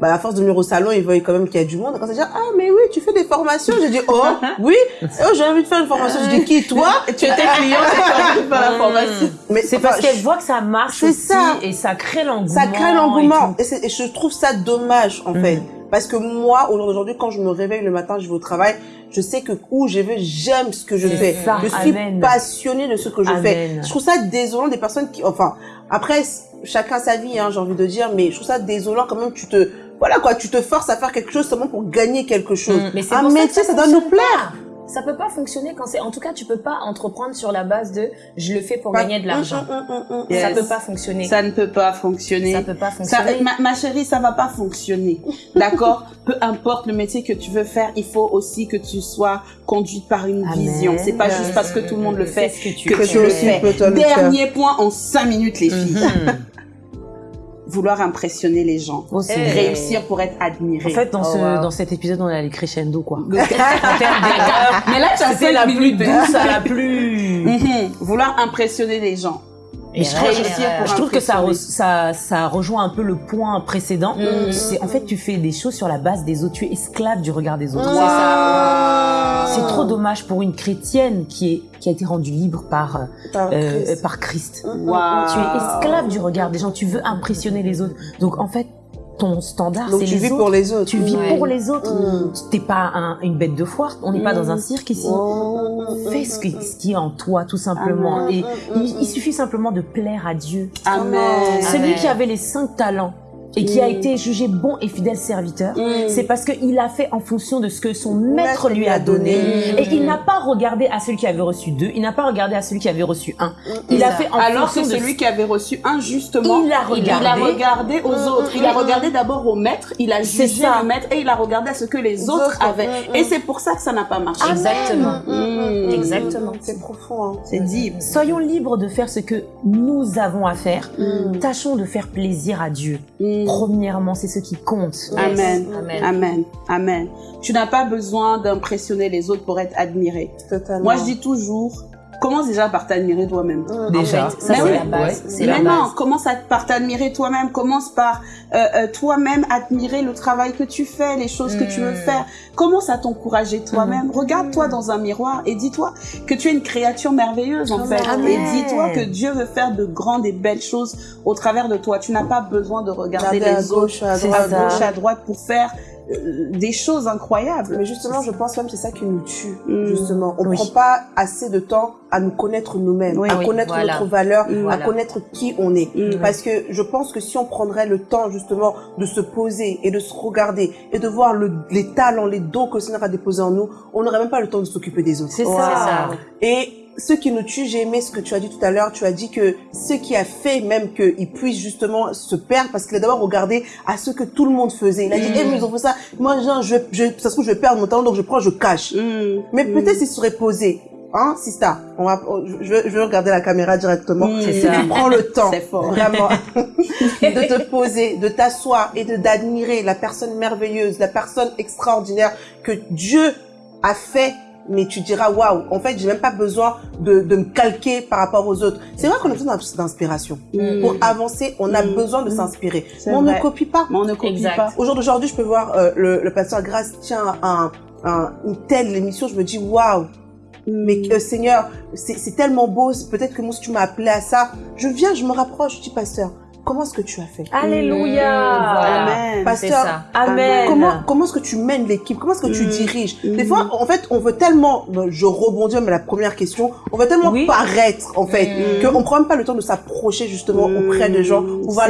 Speaker 5: Bah, à force de venir au salon, ils voient quand même qu'il y a du monde. Quand ça dit, ah, mais oui, tu fais des formations. J'ai dit, oh, (laughs) oui. Oh, j'ai envie de faire une formation. Je dis, qui, toi? (laughs)
Speaker 2: Tu étais client, tu as envie de faire la
Speaker 3: Mm.
Speaker 2: formation.
Speaker 5: Mais
Speaker 3: C'est parce qu'elle voit que ça marche
Speaker 5: C'est
Speaker 3: aussi
Speaker 5: ça.
Speaker 3: et ça crée l'engouement.
Speaker 5: ça crée l'engouement. Et, je trouve ça dommage, en
Speaker 3: Mhm.
Speaker 5: fait. Parce que moi, au jour d'aujourd'hui, quand je me réveille le matin, je vais au travail, je sais que où je vais, j'aime ce que je fais.
Speaker 3: ça,
Speaker 5: je suis
Speaker 3: amen.
Speaker 5: passionnée de ce que je fais. Je trouve ça désolant des personnes qui, enfin, après, chacun sa vie, hein, j'ai envie de dire, mais je trouve ça désolant quand même, tu te, voilà quoi, tu te forces à faire quelque chose seulement pour gagner quelque chose.
Speaker 3: Mm.
Speaker 6: Mais c'est
Speaker 5: Un métier, ça,
Speaker 6: ça
Speaker 5: doit nous plaire.
Speaker 6: Ça peut pas fonctionner quand c'est. En tout cas, tu peux pas entreprendre sur la base de je le fais pour
Speaker 5: Pas-
Speaker 6: gagner de l'argent.
Speaker 5: Mm, mm, mm, mm, mm.
Speaker 2: Yes.
Speaker 6: Ça peut pas fonctionner.
Speaker 2: Ça ne peut pas fonctionner.
Speaker 6: Ça peut pas
Speaker 2: Ça-
Speaker 6: fonctionner.
Speaker 2: ma, ma chérie, ça va pas fonctionner. D'accord (laughs) Peu importe le métier que tu veux faire, il faut aussi que tu sois conduite par une
Speaker 3: Amen.
Speaker 2: vision. C'est pas juste parce que tout le monde le fait
Speaker 3: ce que tu
Speaker 2: que tu le
Speaker 5: aussi,
Speaker 2: fais.
Speaker 5: peux toi le faire.
Speaker 2: Dernier point en 5 minutes, les filles. Vouloir impressionner les gens.
Speaker 3: Oh, c'est vrai.
Speaker 2: Réussir pour être admiré.
Speaker 3: En fait, dans,
Speaker 6: Oh,
Speaker 3: ce,
Speaker 6: wow.
Speaker 3: dans cet épisode, on est allé crescendo, quoi. (laughs)
Speaker 2: Mais là, tu as cinq
Speaker 3: la plus douce à la plus...
Speaker 2: Mhm. Vouloir impressionner les gens.
Speaker 3: Et je, trouve- je que ça, ça, ça rejoint un peu le point précédent. C'est en fait, tu fais des choses sur la base des autres. Tu es esclave du regard des autres.
Speaker 6: C'est ça.
Speaker 3: C'est trop dommage pour une chrétienne qui, est, qui a été rendue libre par,
Speaker 5: Par
Speaker 3: euh,
Speaker 5: Christ.
Speaker 3: par Christ.
Speaker 2: Waouh.
Speaker 3: Tu es esclave du regard des gens. Tu veux impressionner les autres. Donc en fait, ton standard,
Speaker 5: Donc
Speaker 3: c'est
Speaker 5: tu
Speaker 3: les
Speaker 5: vis
Speaker 3: autres.
Speaker 5: pour les autres.
Speaker 3: Tu vis
Speaker 6: Ouais.
Speaker 3: pour les autres.
Speaker 5: Mm.
Speaker 3: T'es pas un- une bête de foire. On n'est pas dans un cirque ici.
Speaker 5: Oh.
Speaker 3: Fais ce, que- ce qui est en toi, tout simplement.
Speaker 2: Amen.
Speaker 3: Et il, il suffit simplement de plaire à Dieu.
Speaker 2: Amen.
Speaker 3: Celui
Speaker 6: Amen.
Speaker 3: qui avait les cinq talents et qui a
Speaker 5: Mm.
Speaker 3: été jugé bon et fidèle serviteur,
Speaker 2: Mm.
Speaker 3: c'est parce qu'il a fait en fonction de ce que son maître lui a donné.
Speaker 6: Mm.
Speaker 3: Et il n'a pas regardé à celui qui avait reçu deux, il n'a pas regardé à celui qui avait reçu un. Il a fait en
Speaker 2: Alors que
Speaker 3: fonction de
Speaker 2: celui qui avait reçu un, justement,
Speaker 3: Il a
Speaker 2: il a
Speaker 3: regardé.
Speaker 2: regardé aux
Speaker 5: Mm,
Speaker 2: autres. Il a regardé d'abord au maître, il a jugé le maître et il a regardé à ce que les autres
Speaker 5: autres,
Speaker 2: avaient.
Speaker 5: mm, mm.
Speaker 2: Et c'est pour ça que ça n'a pas marché.
Speaker 6: Exactement.
Speaker 2: Mm.
Speaker 6: Exactement.
Speaker 5: C'est profond. Hein.
Speaker 2: C'est dit.
Speaker 3: Soyons libres de faire ce que nous avons à faire.
Speaker 5: Mm.
Speaker 3: Tâchons de faire plaisir à Dieu.
Speaker 2: Mm.
Speaker 3: Premièrement, c'est ce qui compte.
Speaker 2: Amen.
Speaker 6: Amen.
Speaker 2: Amen. Amen. Tu n'as pas besoin d'impressionner les autres pour être admiré.
Speaker 5: Totalement.
Speaker 2: Moi, je dis toujours, commence déjà par t'admirer toi-même.
Speaker 5: Mm.
Speaker 3: Déjà,
Speaker 6: En fait, ça
Speaker 2: Mais
Speaker 6: c'est
Speaker 2: oui.
Speaker 6: la base.
Speaker 3: Ouais,
Speaker 6: base.
Speaker 2: commence à- par t'admirer toi-même. Commence par euh, euh, toi-même admirer le travail que tu fais, les choses que tu veux
Speaker 6: Mm.
Speaker 2: faire. Commence à t'encourager toi-même. Regarde-toi dans un miroir et dis-toi que tu es une créature merveilleuse en fait.
Speaker 3: Amen.
Speaker 2: Et dis-toi que Dieu veut faire de grandes et belles choses au travers de toi. Tu n'as pas besoin de regarder
Speaker 5: à
Speaker 2: les autres
Speaker 5: gauche, à
Speaker 3: C'est
Speaker 2: à
Speaker 5: droite.
Speaker 3: ça.
Speaker 2: gauche, à droite pour faire des choses incroyables.
Speaker 5: Mais justement, je pense même que c'est ça qui nous tue.
Speaker 2: Mm.
Speaker 5: Justement, on
Speaker 3: Oui.
Speaker 5: prend pas assez de temps à nous connaître nous-mêmes,
Speaker 2: Oui.
Speaker 5: à
Speaker 6: Oui,
Speaker 5: connaître
Speaker 6: voilà.
Speaker 5: notre valeur, à
Speaker 6: Voilà.
Speaker 5: connaître qui on est.
Speaker 2: Mm.
Speaker 5: Parce que je pense que si on prendrait le temps justement de se poser et de se regarder et de voir le- les talents, les dons que le Seigneur a déposés en nous, on n'aurait même pas le temps de s'occuper des autres.
Speaker 3: C'est
Speaker 2: Wow.
Speaker 3: ça.
Speaker 6: C'est ça.
Speaker 5: Et ce qui nous tue, j'ai aimé ce que tu as dit tout à l'heure. Tu as dit que ce qui a fait même qu'il puisse justement se perdre, parce qu'il a d'abord regardé à ce que tout le monde faisait. Il a dit,
Speaker 2: Mm.
Speaker 5: eh, mais ils ont fait ça. Moi, genre, je, je, ça se trouve, je vais perdre mon talent, donc je prends, je cache.
Speaker 2: Mm.
Speaker 5: Mais
Speaker 2: Mm.
Speaker 5: peut-être s'il serait posé. Hein, Sista, on va, je, vais- je vais regarder la caméra directement.
Speaker 2: Mm.
Speaker 3: C'est
Speaker 5: Si tu prends le temps,
Speaker 2: fort.
Speaker 5: vraiment, (laughs) de te poser, de t'asseoir et de d'admirer la personne merveilleuse, la personne extraordinaire que Dieu a fait, mais tu diras waouh, en fait, j'ai même pas besoin de, de me calquer par rapport aux autres. C'est vrai qu'on a besoin d'inspiration.
Speaker 2: Mm.
Speaker 5: Pour avancer, on a
Speaker 2: Mm.
Speaker 5: besoin de
Speaker 2: Mm.
Speaker 5: s'inspirer. Mais on
Speaker 2: vrai.
Speaker 5: ne copie pas.
Speaker 2: Mais on ne copie
Speaker 6: Exact.
Speaker 2: pas.
Speaker 5: Au jour d'aujourd'hui, je peux voir euh, le, le pasteur Grace tient un, un- une telle émission, je me dis waouh, mais euh, Seigneur, c'est c'est tellement beau, peut-être que moi si tu m'as appelé à ça, je viens, je me rapproche, je dis pasteur, comment est-ce que tu as fait?
Speaker 3: Alléluia.
Speaker 6: Voilà.
Speaker 2: Amen.
Speaker 6: C'est
Speaker 5: Pasteur,
Speaker 6: ça.
Speaker 3: Amen.
Speaker 5: Comment, comment est-ce que tu mènes l'équipe? Comment est-ce que tu
Speaker 2: Mm.
Speaker 5: diriges? Des
Speaker 2: Mm.
Speaker 5: fois, en fait, on veut tellement, je rebondis mais la première question, on veut tellement
Speaker 3: Oui.
Speaker 5: paraître, en fait,
Speaker 6: Mm.
Speaker 5: qu'on prend même pas le temps de s'approcher justement auprès des gens,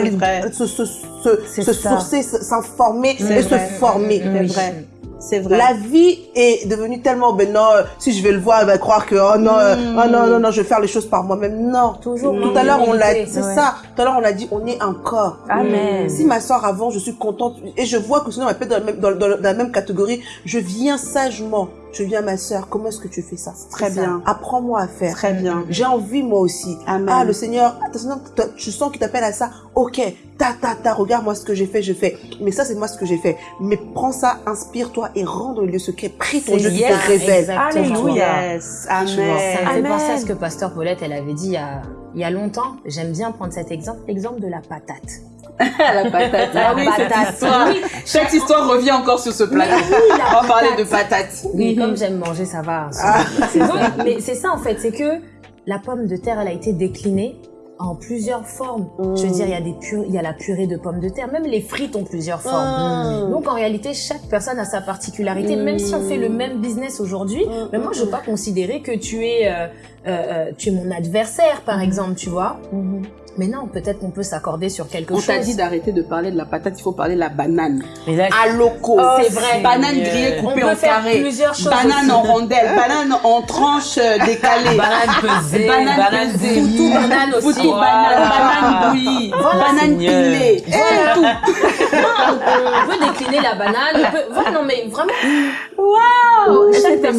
Speaker 5: les-
Speaker 2: vrai.
Speaker 5: se, se, se, sourcer, s'informer et se former.
Speaker 2: C'est
Speaker 3: Oui.
Speaker 2: vrai. C'est vrai.
Speaker 5: La vie est devenue tellement, ben non, euh, si je vais le voir, elle va croire que, oh non, euh,
Speaker 2: Mm.
Speaker 5: oh non, non, non, je vais faire les choses par moi-même. Non.
Speaker 6: Toujours.
Speaker 5: Tout à l'heure, on l'a, c'est
Speaker 3: Ouais.
Speaker 5: ça. Tout à l'heure, on l'a dit, on est un corps.
Speaker 3: Amen.
Speaker 5: Si ma soeur avant, je suis contente et je vois que sinon elle peut être dans la même, dans, dans- dans la même catégorie, je viens sagement. Je viens ma soeur, comment est-ce que tu fais ça?
Speaker 2: Très bien.
Speaker 5: Apprends-moi à faire.
Speaker 2: Très bien.
Speaker 5: J'ai envie moi aussi.
Speaker 2: Amen.
Speaker 5: Ah, le Seigneur, ah, le Seigneur, t'as- tu sens qu'il t'appelle à ça. Ok, ta, ta, ta, regarde moi ce que j'ai fait, je fais. Mais ça, c'est moi ce que j'ai fait. Mais prends ça, inspire-toi et rends dans le lieu secret. Prie ton Dieu qui
Speaker 3: yes,
Speaker 5: te révèle.
Speaker 3: Alléluia.
Speaker 2: Yes.
Speaker 6: Ça me
Speaker 2: Amen.
Speaker 6: fait
Speaker 3: Amen.
Speaker 6: penser à ce que Pasteur Paulette, elle avait dit il y a, il y a longtemps. J'aime bien prendre cet exemple, l'exemple de la patate. (laughs)
Speaker 2: la patate.
Speaker 6: La
Speaker 2: Ah oui, cette
Speaker 6: patate.
Speaker 2: histoire.
Speaker 6: Oui.
Speaker 2: Chaque histoire revient encore sur ce plateau. On va parler de patates.
Speaker 6: Oui,
Speaker 2: Mhm.
Speaker 6: comme j'aime manger, ça va.
Speaker 5: Ah.
Speaker 6: C'est bon. Mais c'est ça en fait, c'est que la pomme de terre, elle a été déclinée en plusieurs formes. Je veux dire, il y a des pu- il y a la purée de pommes de terre, même les frites ont plusieurs formes.
Speaker 5: Mm.
Speaker 6: Donc en réalité, chaque personne a sa particularité. Même si on fait le même business aujourd'hui,
Speaker 5: Mm,
Speaker 6: mais moi
Speaker 5: mm,
Speaker 6: je veux pas considérer que tu es, euh, euh, euh, tu es mon adversaire, par exemple, tu vois. Mais non, peut-être qu'on peut s'accorder sur quelque
Speaker 2: On
Speaker 6: chose.
Speaker 2: t'a dit d'arrêter de parler de la patate, il faut parler de la banane.
Speaker 3: Mais là,
Speaker 2: À loco.
Speaker 6: Oh, c'est vrai.
Speaker 2: Banane grillée
Speaker 6: on
Speaker 2: coupée
Speaker 6: peut
Speaker 2: en
Speaker 6: faire
Speaker 2: carré.
Speaker 6: plusieurs choses.
Speaker 2: Banane
Speaker 6: aussi.
Speaker 2: en rondelles, banane en tranches euh, décalées.
Speaker 3: banane pesée,
Speaker 2: Banane
Speaker 3: banane
Speaker 2: pesée.
Speaker 3: bouillie.
Speaker 6: Foutou banane aussi.
Speaker 3: Voilà.
Speaker 2: banane, banane bouillie, (laughs) banane
Speaker 3: Seigneur.
Speaker 2: pilée.
Speaker 6: Voilà. Non, on peut décliner la banane. On peut... non, mais vraiment.
Speaker 2: Wow,
Speaker 6: Chaque
Speaker 2: cette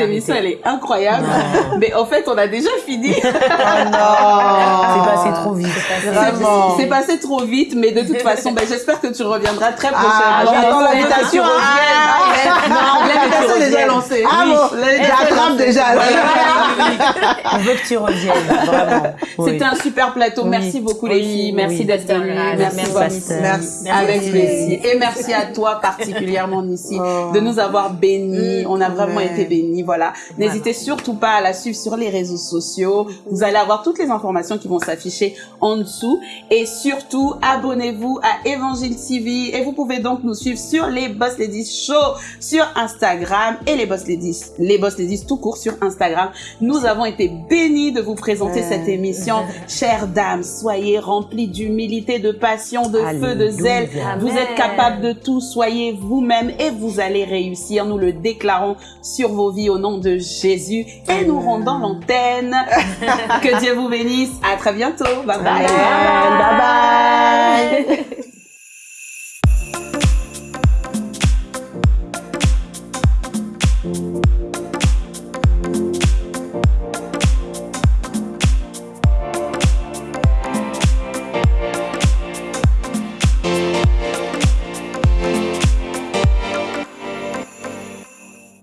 Speaker 2: émission, cette elle est incroyable. (laughs) Mais en fait, on a déjà fini. (laughs)
Speaker 3: Oh non. C'est passé trop vite.
Speaker 5: Vraiment.
Speaker 2: C'est passé trop vite, mais de toute (laughs) façon, ben, j'espère que tu reviendras très
Speaker 5: Ah,
Speaker 2: prochainement.
Speaker 5: j'attends
Speaker 2: Et que
Speaker 5: l'invitation. Ah, L'invitation est déjà lancée. Ah bon, j'attrape déjà.
Speaker 3: On veut que tu reviennes, vraiment.
Speaker 2: C'était un super plateau. Merci beaucoup les filles. Merci d'être venues.
Speaker 6: Merci,
Speaker 2: Merci,
Speaker 3: pasteur.
Speaker 5: Merci.
Speaker 2: Avec
Speaker 5: Merci.
Speaker 2: plaisir. Et merci à toi particulièrement ici
Speaker 5: Oh.
Speaker 2: de nous avoir bénis. On a vraiment
Speaker 5: Ouais.
Speaker 2: été bénis. Voilà. N'hésitez surtout pas à la suivre sur les réseaux sociaux. Vous allez avoir toutes les informations qui vont s'afficher en dessous. Et surtout, abonnez-vous à Évangile TV. Et vous pouvez donc nous suivre sur les Boss Ladies Show sur Instagram et les Boss Ladies, les Boss Ladies tout court sur Instagram. Nous avons été bénis de vous présenter
Speaker 5: Ouais.
Speaker 2: cette émission. (laughs) Chères dames, soyez remplies d'humilité, de passion, de feu, de zèle. Vous
Speaker 6: Amen.
Speaker 2: êtes capable de tout, soyez vous-même et vous allez réussir. Nous le déclarons sur vos vies au nom de Jésus et nous rendons l'antenne. (laughs) que Dieu vous bénisse. À très bientôt. Bye bye.
Speaker 5: Bye bye.